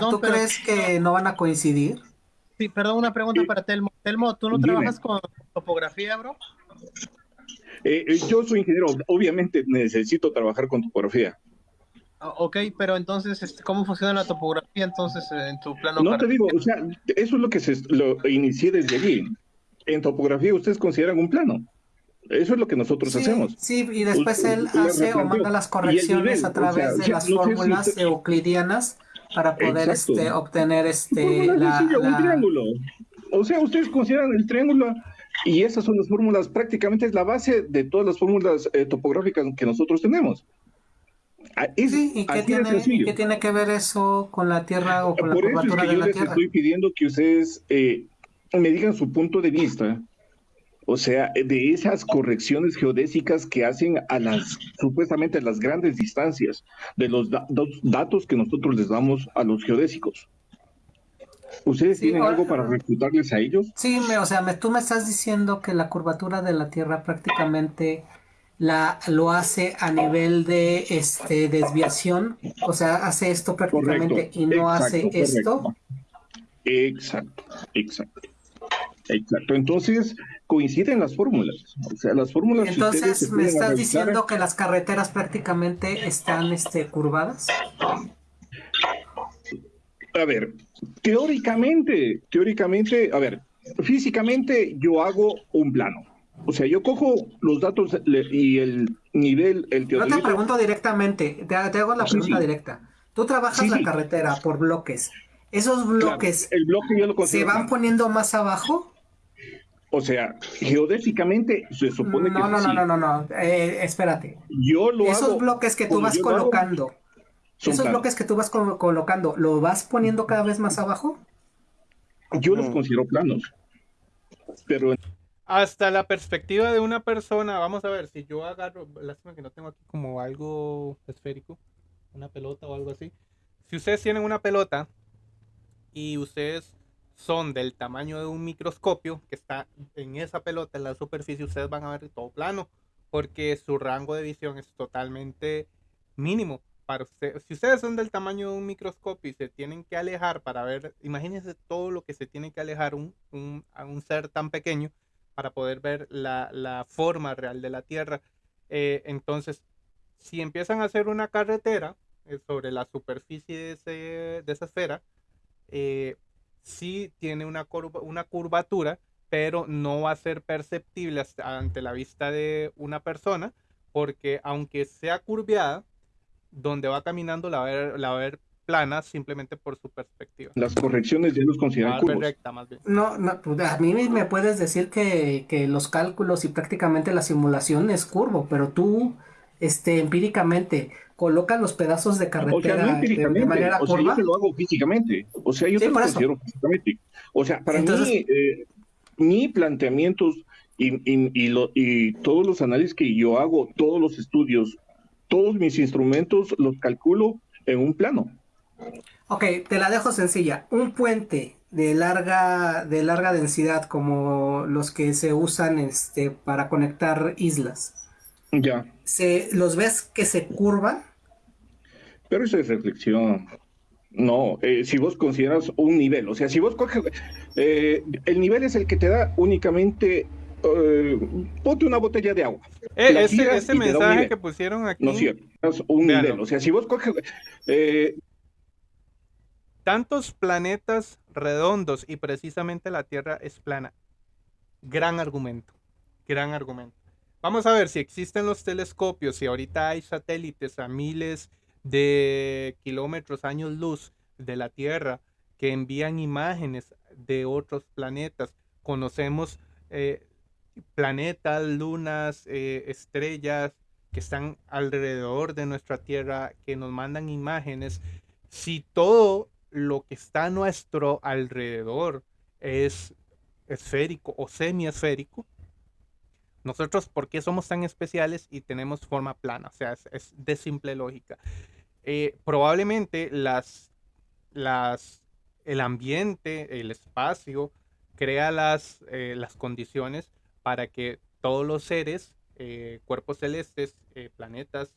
¿Tú crees que no van a coincidir? Sí, perdón, una pregunta para Telmo. Telmo, ¿tú no trabajas con topografía, bro? Eh, eh, yo soy ingeniero, obviamente necesito trabajar con topografía. Ah, ok, pero entonces, este, ¿cómo funciona la topografía entonces en tu plano? No te digo, o sea, eso es lo que se lo inicié desde allí. En topografía ustedes consideran un plano. Eso es lo que nosotros hacemos. Sí, y después él hace o manda las correcciones a través de las fórmulas euclidianas para poder este, obtener este la, un triángulo. O sea, ustedes consideran el triángulo y esas son las fórmulas, prácticamente es la base de todas las fórmulas eh, topográficas que nosotros tenemos. Ah, sí, ¿y qué, tiene, que ver eso con la Tierra o con la curvatura de la Tierra? Estoy pidiendo que ustedes eh, me digan su punto de vista o sea, de esas correcciones geodésicas que hacen a las, supuestamente a las grandes distancias, de los datos que nosotros les damos a los geodésicos. ¿Ustedes tienen algo para refutarles a ellos? Sí, o sea, me, tú me estás diciendo que la curvatura de la Tierra prácticamente la lo hace a nivel de este desviación, o sea, hace esto prácticamente y no hace esto. Exacto, exacto. Exacto. Entonces, coinciden las fórmulas. O sea, las fórmulas. Entonces, ¿me estás diciendo que las carreteras prácticamente están este, curvadas? A ver, teóricamente, teóricamente, a ver, físicamente yo hago un plano. O sea, yo cojo los datos y el nivel, el No te pregunto directamente, te, hago la pregunta directa. Tú trabajas la carretera por bloques. ¿Esos bloques el bloque se van poniendo más abajo? O sea, geodésicamente se supone no, que. No, no, no, no, no, eh, espérate. Yo lo Esos bloques que tú vas colocando, esos bloques que tú vas colocando, ¿lo vas poniendo cada vez más abajo? Yo los considero planos. Pero. Hasta la perspectiva de una persona, vamos a ver, si yo agarro, lástima que no tengo aquí como algo esférico, una pelota o algo así. Si ustedes tienen una pelota y ustedes son del tamaño de un microscopio que está en esa pelota, en la superficie, ustedes van a ver todo plano, porque su rango de visión es totalmente mínimo. Para usted, si ustedes son del tamaño de un microscopio y se tienen que alejar para ver, imagínense todo lo que se tiene que alejar un, un, a un ser tan pequeño, para poder ver la, forma real de la Tierra. Eh, entonces, si empiezan a hacer una carretera eh, sobre la superficie de, esa esfera, eh, sí tiene una, curva, una curvatura, pero no va a ser perceptible ante la vista de una persona, porque aunque sea curveada, donde va caminando la va a ver, la va a ver plana simplemente por su perspectiva. Las correcciones ya los consideran ah, curvos. más bien. No, no, pues, a mí me puedes decir que, que, los cálculos y prácticamente la simulación es curvo, pero tú, este, empíricamente, colocas los pedazos de carretera o sea, no empíricamente, de, manera o sea, yo te lo hago físicamente. O sea, yo te lo considero físicamente. O sea, para mí, eh, mi planteamientos y, y, y, lo, y todos los análisis que yo hago, todos los estudios, todos mis instrumentos los calculo en un plano. Ok, te la dejo sencilla. Un puente de larga, de larga densidad como los que se usan este, para conectar islas. Ya. Se, ¿Los ves que se curvan? Pero eso es reflexión. No, eh, si vos consideras un nivel, o sea, si vos coges, eh, el nivel es el que te da únicamente, eh, ponte una botella de agua. ese, mensaje que pusieron aquí. No es cierto, es un nivel, o sea, si vos coges, tantos planetas redondos y precisamente la Tierra es plana. Gran argumento, gran argumento. Vamos a ver si existen los telescopios, si ahorita hay satélites a miles de kilómetros, años luz de la Tierra que envían imágenes de otros planetas. Conocemos eh, planetas, lunas, eh, estrellas que están alrededor de nuestra Tierra, que nos mandan imágenes. Si todo lo que está a nuestro alrededor es esférico o semiesférico, nosotros, ¿por qué somos tan especiales y tenemos forma plana? O sea, es, de simple lógica. Eh, probablemente las, las, el ambiente, el espacio, crea las, eh, las condiciones para que todos los seres, eh, cuerpos celestes, planetas,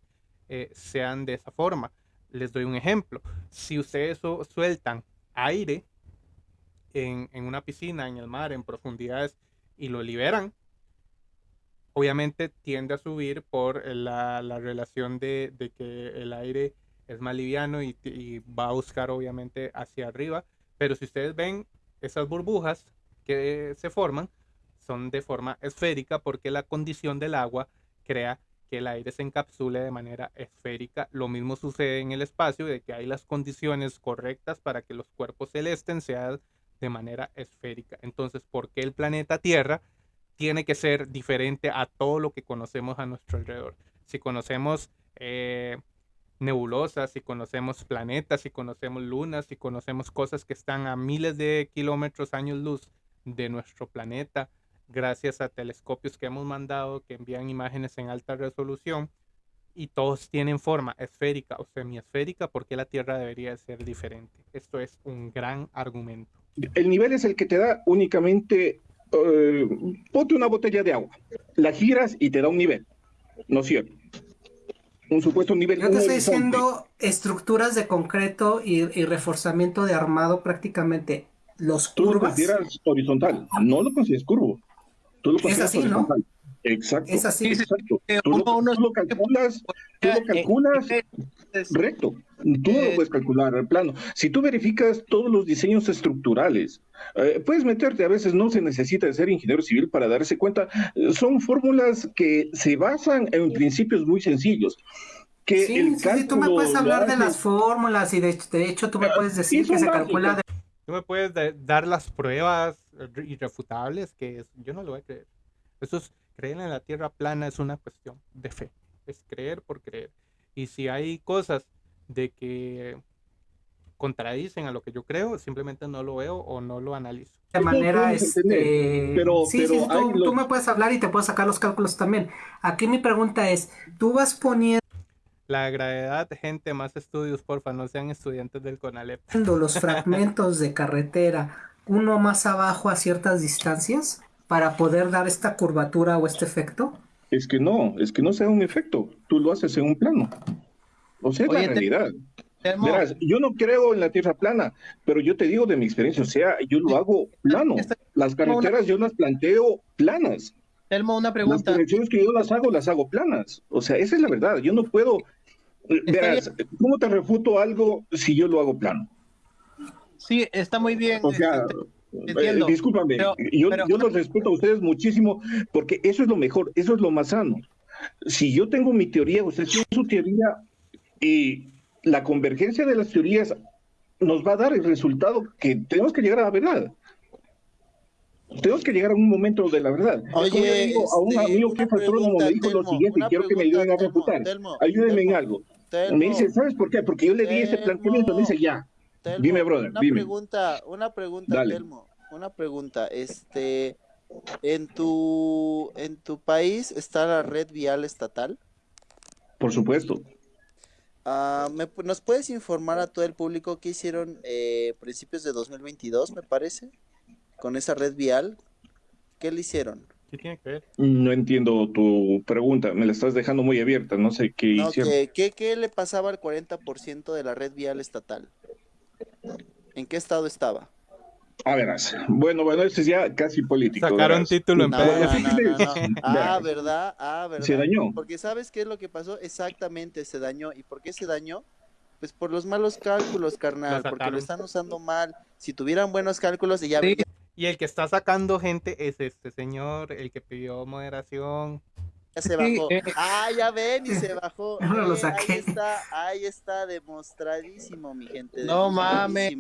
sean de esa forma. Les doy un ejemplo. Si ustedes sueltan aire en, una piscina, en el mar, en profundidades, y lo liberan, obviamente tiende a subir por la, relación de, que el aire es más liviano y, y, va a buscar obviamente hacia arriba. Pero si ustedes ven esas burbujas que se forman, son de forma esférica porque la condición del agua crea que el aire se encapsule de manera esférica. Lo mismo sucede en el espacio, de que hay las condiciones correctas para que los cuerpos celestes sean de manera esférica. Entonces, ¿por qué el planeta Tierra tiene que ser diferente a todo lo que conocemos a nuestro alrededor? Si conocemos eh, nebulosas, si conocemos planetas, si conocemos lunas, si conocemos cosas que están a miles de kilómetros, años luz de nuestro planeta, gracias a telescopios que hemos mandado que envían imágenes en alta resolución y todos tienen forma esférica o semiesférica, porque la Tierra debería ser diferente? Esto es un gran argumento. El nivel es el que te da únicamente, eh, ponte una botella de agua, la giras y te da un nivel, ¿no es cierto? Un supuesto nivel. Yo te estoy diciendo estructuras de concreto y, reforzamiento de armado prácticamente los curvas. Tú lo consideras horizontal, no lo consideras curvo es así, ¿no? Exacto. Es así. Exacto. Tú, lo, calculas, tú lo calculas recto. Tú no lo puedes calcular al plano. Si tú verificas todos los diseños estructurales, eh, puedes meterte, a veces no se necesita ser ingeniero civil para darse cuenta, eh, son fórmulas que se basan en principios muy sencillos. Que sí, el sí, tú me puedes hablar de las fórmulas y de, hecho tú me puedes decir que se calcula de Tú me puedes dar las pruebas irrefutables que yo no lo voy a creer. Eso es, creer en la tierra plana es una cuestión de fe. Es creer por creer. Y si hay cosas de que contradicen a lo que yo creo, simplemente no lo veo o no lo analizo. De manera, este... Pero, sí, sí, tú, tú, me puedes hablar y te puedo sacar los cálculos también. Aquí mi pregunta es, tú vas poniendo la gravedad, gente, más estudios, porfa, no sean estudiantes del CONALEP. Los fragmentos de carretera, uno más abajo a ciertas distancias, para poder dar esta curvatura o este efecto. Es que no, es que no sea un efecto, tú lo haces en un plano. O sea, la realidad. Verás, yo no creo en la tierra plana, pero yo te digo de mi experiencia, o sea, yo lo hago plano, las carreteras yo las planteo planas. Telmo, una pregunta. Las conexiones que yo las hago, las hago planas. O sea, esa es la verdad. Yo no puedo. Verás, ¿cómo te refuto algo si yo lo hago plano? Sí, está muy bien. O sea, este, eh, discúlpame, yo, yo los respeto a ustedes muchísimo porque eso es lo mejor, eso es lo más sano. Si yo tengo mi teoría, usted tiene su teoría y la convergencia de las teorías nos va a dar el resultado que tenemos que llegar a la verdad. Tenemos que llegar a un momento de la verdad. Oye, digo, a un este, amigo que fue astrónomo me dijo lo siguiente y quiero que me ayuden a refutar. Ayúdenme en algo. me dice, ¿sabes por qué? Porque yo le di ese planteamiento. Me dice, ya. Dime, brother, una dime. Pregunta, una pregunta, Telmo. Una pregunta. Este, ¿en tu, ¿En tu país está la red vial estatal? Por supuesto. Ah, ¿Nos puedes informar a todo el público qué hicieron eh, principios de 2022, me parece? con esa red vial? ¿Qué le hicieron? ¿Qué tiene que ver? No entiendo tu pregunta, me la estás dejando muy abierta, no sé qué hicieron. ¿qué, le pasaba al 40% de la red vial estatal? ¿En qué estado estaba? A verás. Bueno, bueno, esto es ya casi político. Sacaron título en no, Ah, ¿verdad? Ah, ¿verdad? Se dañó. Porque ¿sabes qué es lo que pasó? Exactamente, se dañó. ¿Y por qué se dañó? Pues por los malos cálculos, carnal, porque lo están usando mal. Si tuvieran buenos cálculos, y ya y el que está sacando gente es este señor, el que pidió moderación. Ya se bajó. Eh, ah, ya ven, y se bajó. lo eh, saqué. Ahí está, ahí está demostradísimo, mi gente. No mames.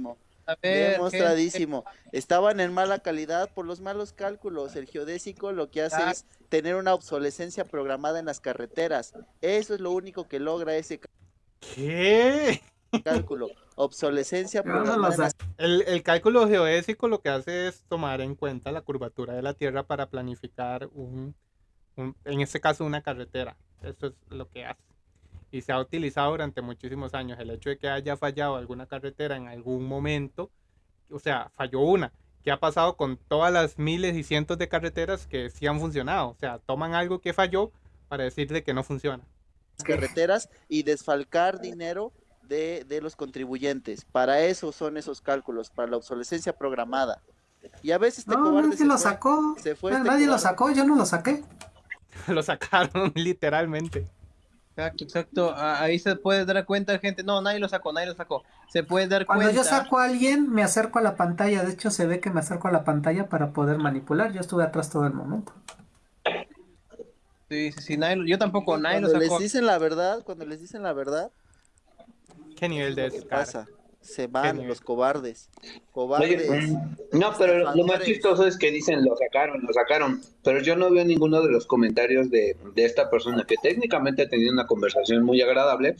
demostradísimo. Estaban en mala calidad por los malos cálculos. El geodésico lo que hace ah. es tener una obsolescencia programada en las carreteras. Eso es lo único que logra ese. ¿Qué? cálculo, obsolescencia el, el, cálculo geodésico lo que hace es tomar en cuenta la curvatura de la Tierra para planificar un, en este caso una carretera. Eso es lo que hace. Y se ha utilizado durante muchísimos años. El hecho de que haya fallado alguna carretera en algún momento, o sea, falló una. ¿Qué ha pasado con todas las miles y cientos de carreteras que sí han funcionado? O sea, toman algo que falló para decirle que no funciona. Carreteras y desfalcar dinero de, los contribuyentes. Para eso son esos cálculos, para la obsolescencia programada. Y a veces te no, nadie lo sacó. Se fue este nadie lo sacó, yo no lo saqué. lo sacaron literalmente. Exacto, exacto. Ahí se puede dar cuenta, gente. No, nadie lo sacó, nadie lo sacó. Se puede dar cuenta. Cuando yo saco a alguien, me acerco a la pantalla. De hecho, se ve que me acerco a la pantalla para poder manipular. Yo estuve atrás todo el momento. Sí, sí, sí. yo tampoco, nadie lo sacó. les dicen la verdad, cuando les dicen la verdad, ¿Qué nivel de pasa? Se van los cobardes. Cobardes. Mm, no, pero lo más chistoso es que dicen lo sacaron, lo sacaron. Pero yo no veo ninguno de los comentarios de, esta persona que técnicamente ha tenido una conversación muy agradable.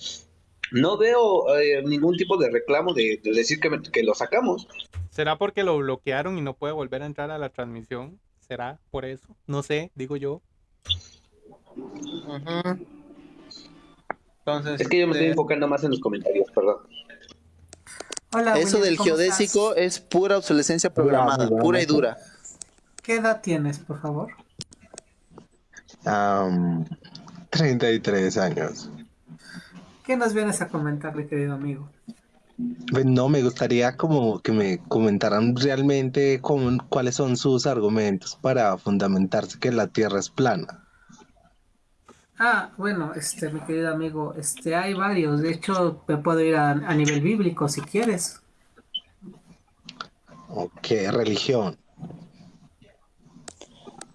No veo eh, ningún tipo de reclamo de, decir que, que lo sacamos. ¿Será porque lo bloquearon y no puede volver a entrar a la transmisión? ¿Será por eso? No sé, digo yo. Ajá es que yo me estoy este, enfocando más en los comentarios, perdón. Eso del geodésico es pura obsolescencia programada, pura y dura. ¿Qué edad tienes, por favor? 33 años. ¿Qué nos vienes a comentar, mi querido amigo? Pues no, me gustaría como que me comentaran realmente cuáles son sus argumentos para fundamentarse que la Tierra es plana. Ah, bueno, este, mi querido amigo, este, hay varios. De hecho, me puedo ir a, nivel bíblico si quieres. Ok, religión.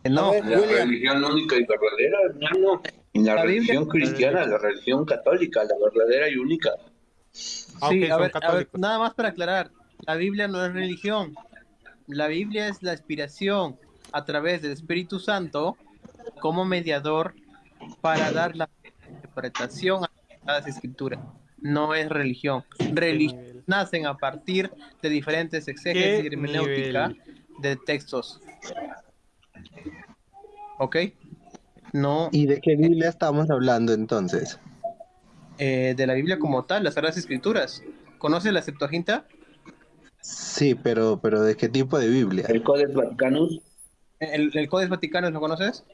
No, la religión única y verdadera, hermano. la, religión cristiana, la religión católica, la verdadera y única. Ah, sí, a ver, a ver, nada más para aclarar. La Biblia no es religión. La Biblia es la inspiración a través del Espíritu Santo como mediador para dar la interpretación a las escrituras. No es religión. Religión nacen a partir de diferentes exégesis y hermenéutica de textos. ¿Ok? No. ¿Y de qué Biblia estamos hablando entonces? Eh, de la Biblia como tal, las Sagradas Escrituras. ¿Conoces la Septuaginta? Sí, pero, pero ¿de qué tipo de Biblia? ¿El Codex Vaticanus? ¿El, el Codex Vaticanus lo conoces?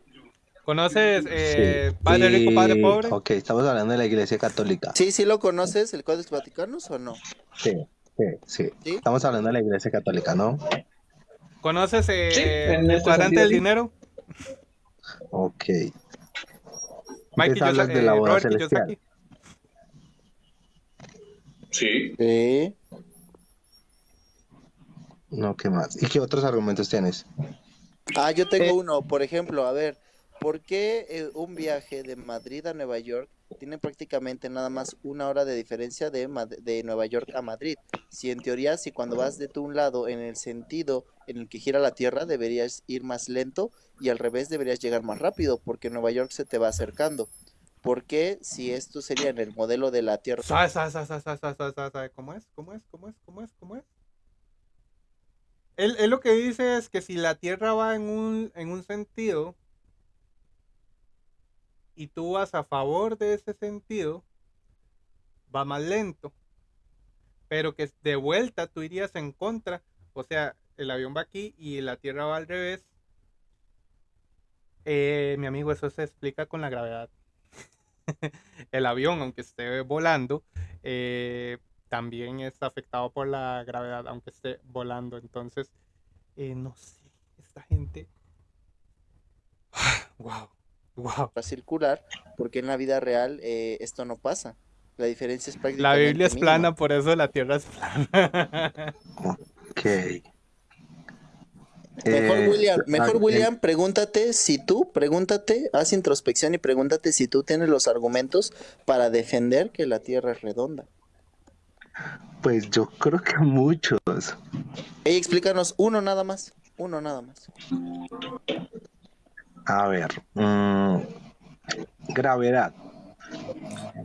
¿Conoces eh, Padre Rico, Padre Pobre? Ok, estamos hablando de la Iglesia Católica. Sí, sí lo conoces, el Código Vaticano o no? Sí, sí, sí, Estamos hablando de la Iglesia Católica, ¿no? ¿Conoces eh, el cuadrante del dinero? Ok. Mike hablas de la boda celestial. Sí. sí. No, ¿qué más? ¿Y qué otros argumentos tienes? Ah, yo tengo uno, por ejemplo, a ver, ¿por qué eh, un viaje de Madrid a Nueva York tiene prácticamente nada más una hora de diferencia de, de Nueva York a Madrid? Si en teoría, si cuando vas de tu un lado en el sentido en el que gira la Tierra, deberías ir más lento y al revés deberías llegar más rápido porque Nueva York se te va acercando. ¿Por qué si esto sería en el modelo de la Tierra? ¿Sabe, sabe, sabe, cómo es? ¿Cómo es? ¿Cómo es? ¿Cómo es? ¿Cómo es? Él, lo que dice es que si la Tierra va en un, en un sentido y tú vas a favor de ese sentido, va más lento. Pero que de vuelta tú irías en contra. O sea, el avión va aquí y la Tierra va al revés. Eh, mi amigo, eso se explica con la gravedad. el avión, aunque esté volando, eh, también es afectado por la gravedad, aunque esté volando. Entonces, eh, no sé, esta gente. wow, wow. a circular, porque en la vida real eh, esto no pasa. La diferencia es prácticamente. La Biblia es plana, por eso la tierra es plana. ok. Mejor eh, William, mejor William, pregúntate si tú, pregúntate, haz introspección y pregúntate si tú tienes los argumentos para defender que la Tierra es redonda. Pues yo creo que muchos. Ey, explícanos uno nada más. Uno nada más. A ver. Mm, gravedad.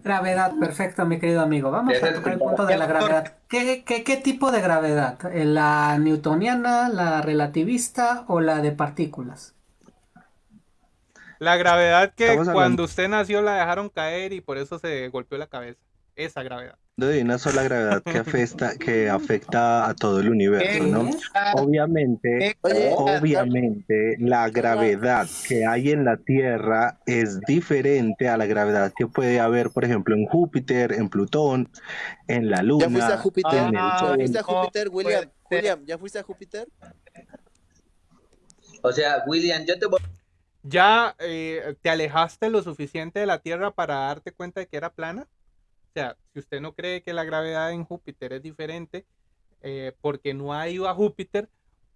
Gravedad, perfecto, mi querido amigo. Vamos a tocar el punto de la gravedad. ¿Qué, qué tipo de gravedad? ¿La newtoniana, la relativista o la de partículas? La gravedad que cuando usted nació la dejaron caer y por eso se golpeó la cabeza. Esa gravedad de una sola gravedad que afecta, que afecta a todo el universo, ¿no? Obviamente, obviamente, la gravedad que hay en la Tierra es diferente a la gravedad que puede haber, por ejemplo, en Júpiter, en Plutón, en la Luna. ¿Ya fuiste a Júpiter? ¿Ya fuiste a Júpiter, William? William, ¿ya fuiste a Júpiter? O sea, William, yo te voy... ¿Ya eh, te alejaste lo suficiente de la Tierra para darte cuenta de que era plana? Sea, si usted no cree que la gravedad en Júpiter es diferente, eh, porque no ha ido a Júpiter,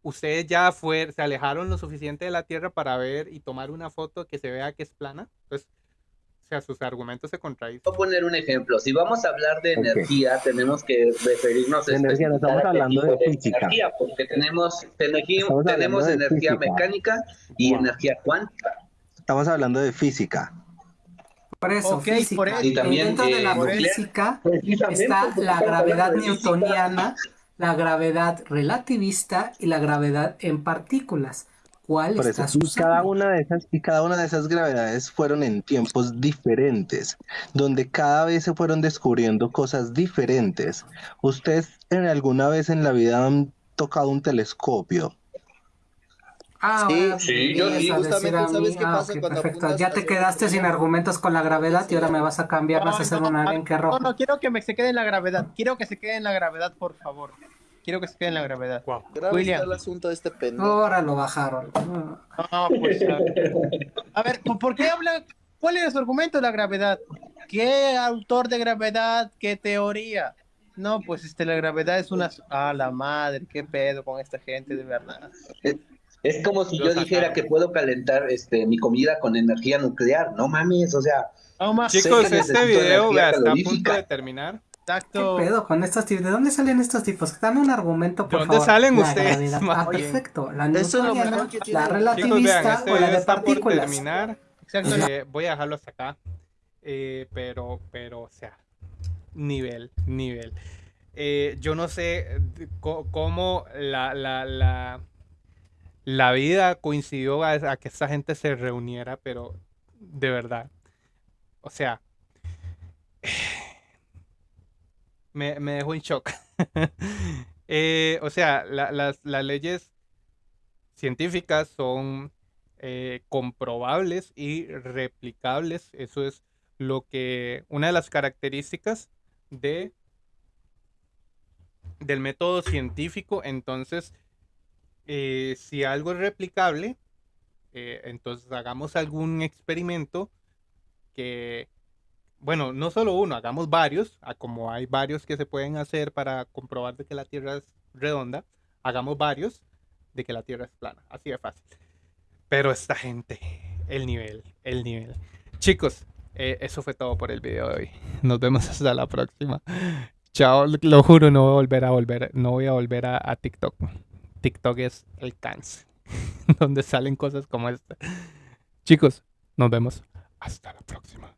ustedes ya fue, se alejaron lo suficiente de la Tierra para ver y tomar una foto que se vea que es plana. Entonces, o sea, sus argumentos se contradicen. Voy a poner un ejemplo. Si vamos a hablar de energía, tenemos que referirnos a energía. No estamos hablando de, física. Energía, porque tenemos, tenemos energía mecánica y energía cuántica. Estamos hablando de física. Por eso, física. y también, dentro de la física está la gravedad newtoniana, la gravedad relativista y la gravedad en partículas. ¿Cuál Por eso, y cada una de esas y cada una de esas gravedades fueron en tiempos diferentes, donde cada vez se fueron descubriendo cosas diferentes. ¿Ustedes en alguna vez en la vida han tocado un telescopio? Ah, sí, sí, yo justamente, ¿sabes qué ah, pasa cuando perfecto. Ya te quedaste sin argumentos con la gravedad y ahora me vas a cambiar, vas a hacer un alien que rojo. No, no, quiero que me se quede en la gravedad. Quiero que se quede en la gravedad, por favor. Quiero que se quede en la gravedad. Wow. William. el asunto de este pendejo. Ahora lo bajaron. No, pues a ver. a ver, ¿por qué habla? ¿Cuál es su argumento de la gravedad? ¿Qué autor de gravedad? ¿Qué teoría? No, pues este, la gravedad es una... Ah, la madre, qué pedo con esta gente, de verdad. Es como si yo dijera que puedo calentar este mi comida con energía nuclear. No mames, o sea. Chicos, este video está a punto de terminar. Exacto. ¿Qué pedo con estos tipos? ¿De dónde salen estos tipos? Dame un argumento, por ¿De dónde salen ustedes? Ah, perfecto. La newtoniana, la relativista este o la de partículas. terminar. Eh, voy a dejarlo hasta acá. Eh, pero, pero, o sea, nivel, nivel. Eh, yo no sé cómo la, la, la la vida coincidió a, que esa gente se reuniera, pero de verdad. O sea, me, dejó en shock. Eh, o sea, las, leyes científicas son eh, comprobables y replicables. Eso es lo que, una de las características de, del método científico. Entonces, eh, si algo es replicable, eh, entonces hagamos algún experimento que, bueno, no solo uno, hagamos varios, como hay varios que se pueden hacer para comprobar de que la Tierra es redonda, hagamos varios de que la Tierra es plana, así de fácil. Pero esta gente, el nivel, el nivel. Chicos, eh, eso fue todo por el video de hoy. Nos vemos hasta la próxima. Chao, lo juro, no voy a volver a volver, no voy a volver a, TikTok. TikTok es el cáncer, donde salen cosas como esta. Chicos, nos vemos hasta la próxima.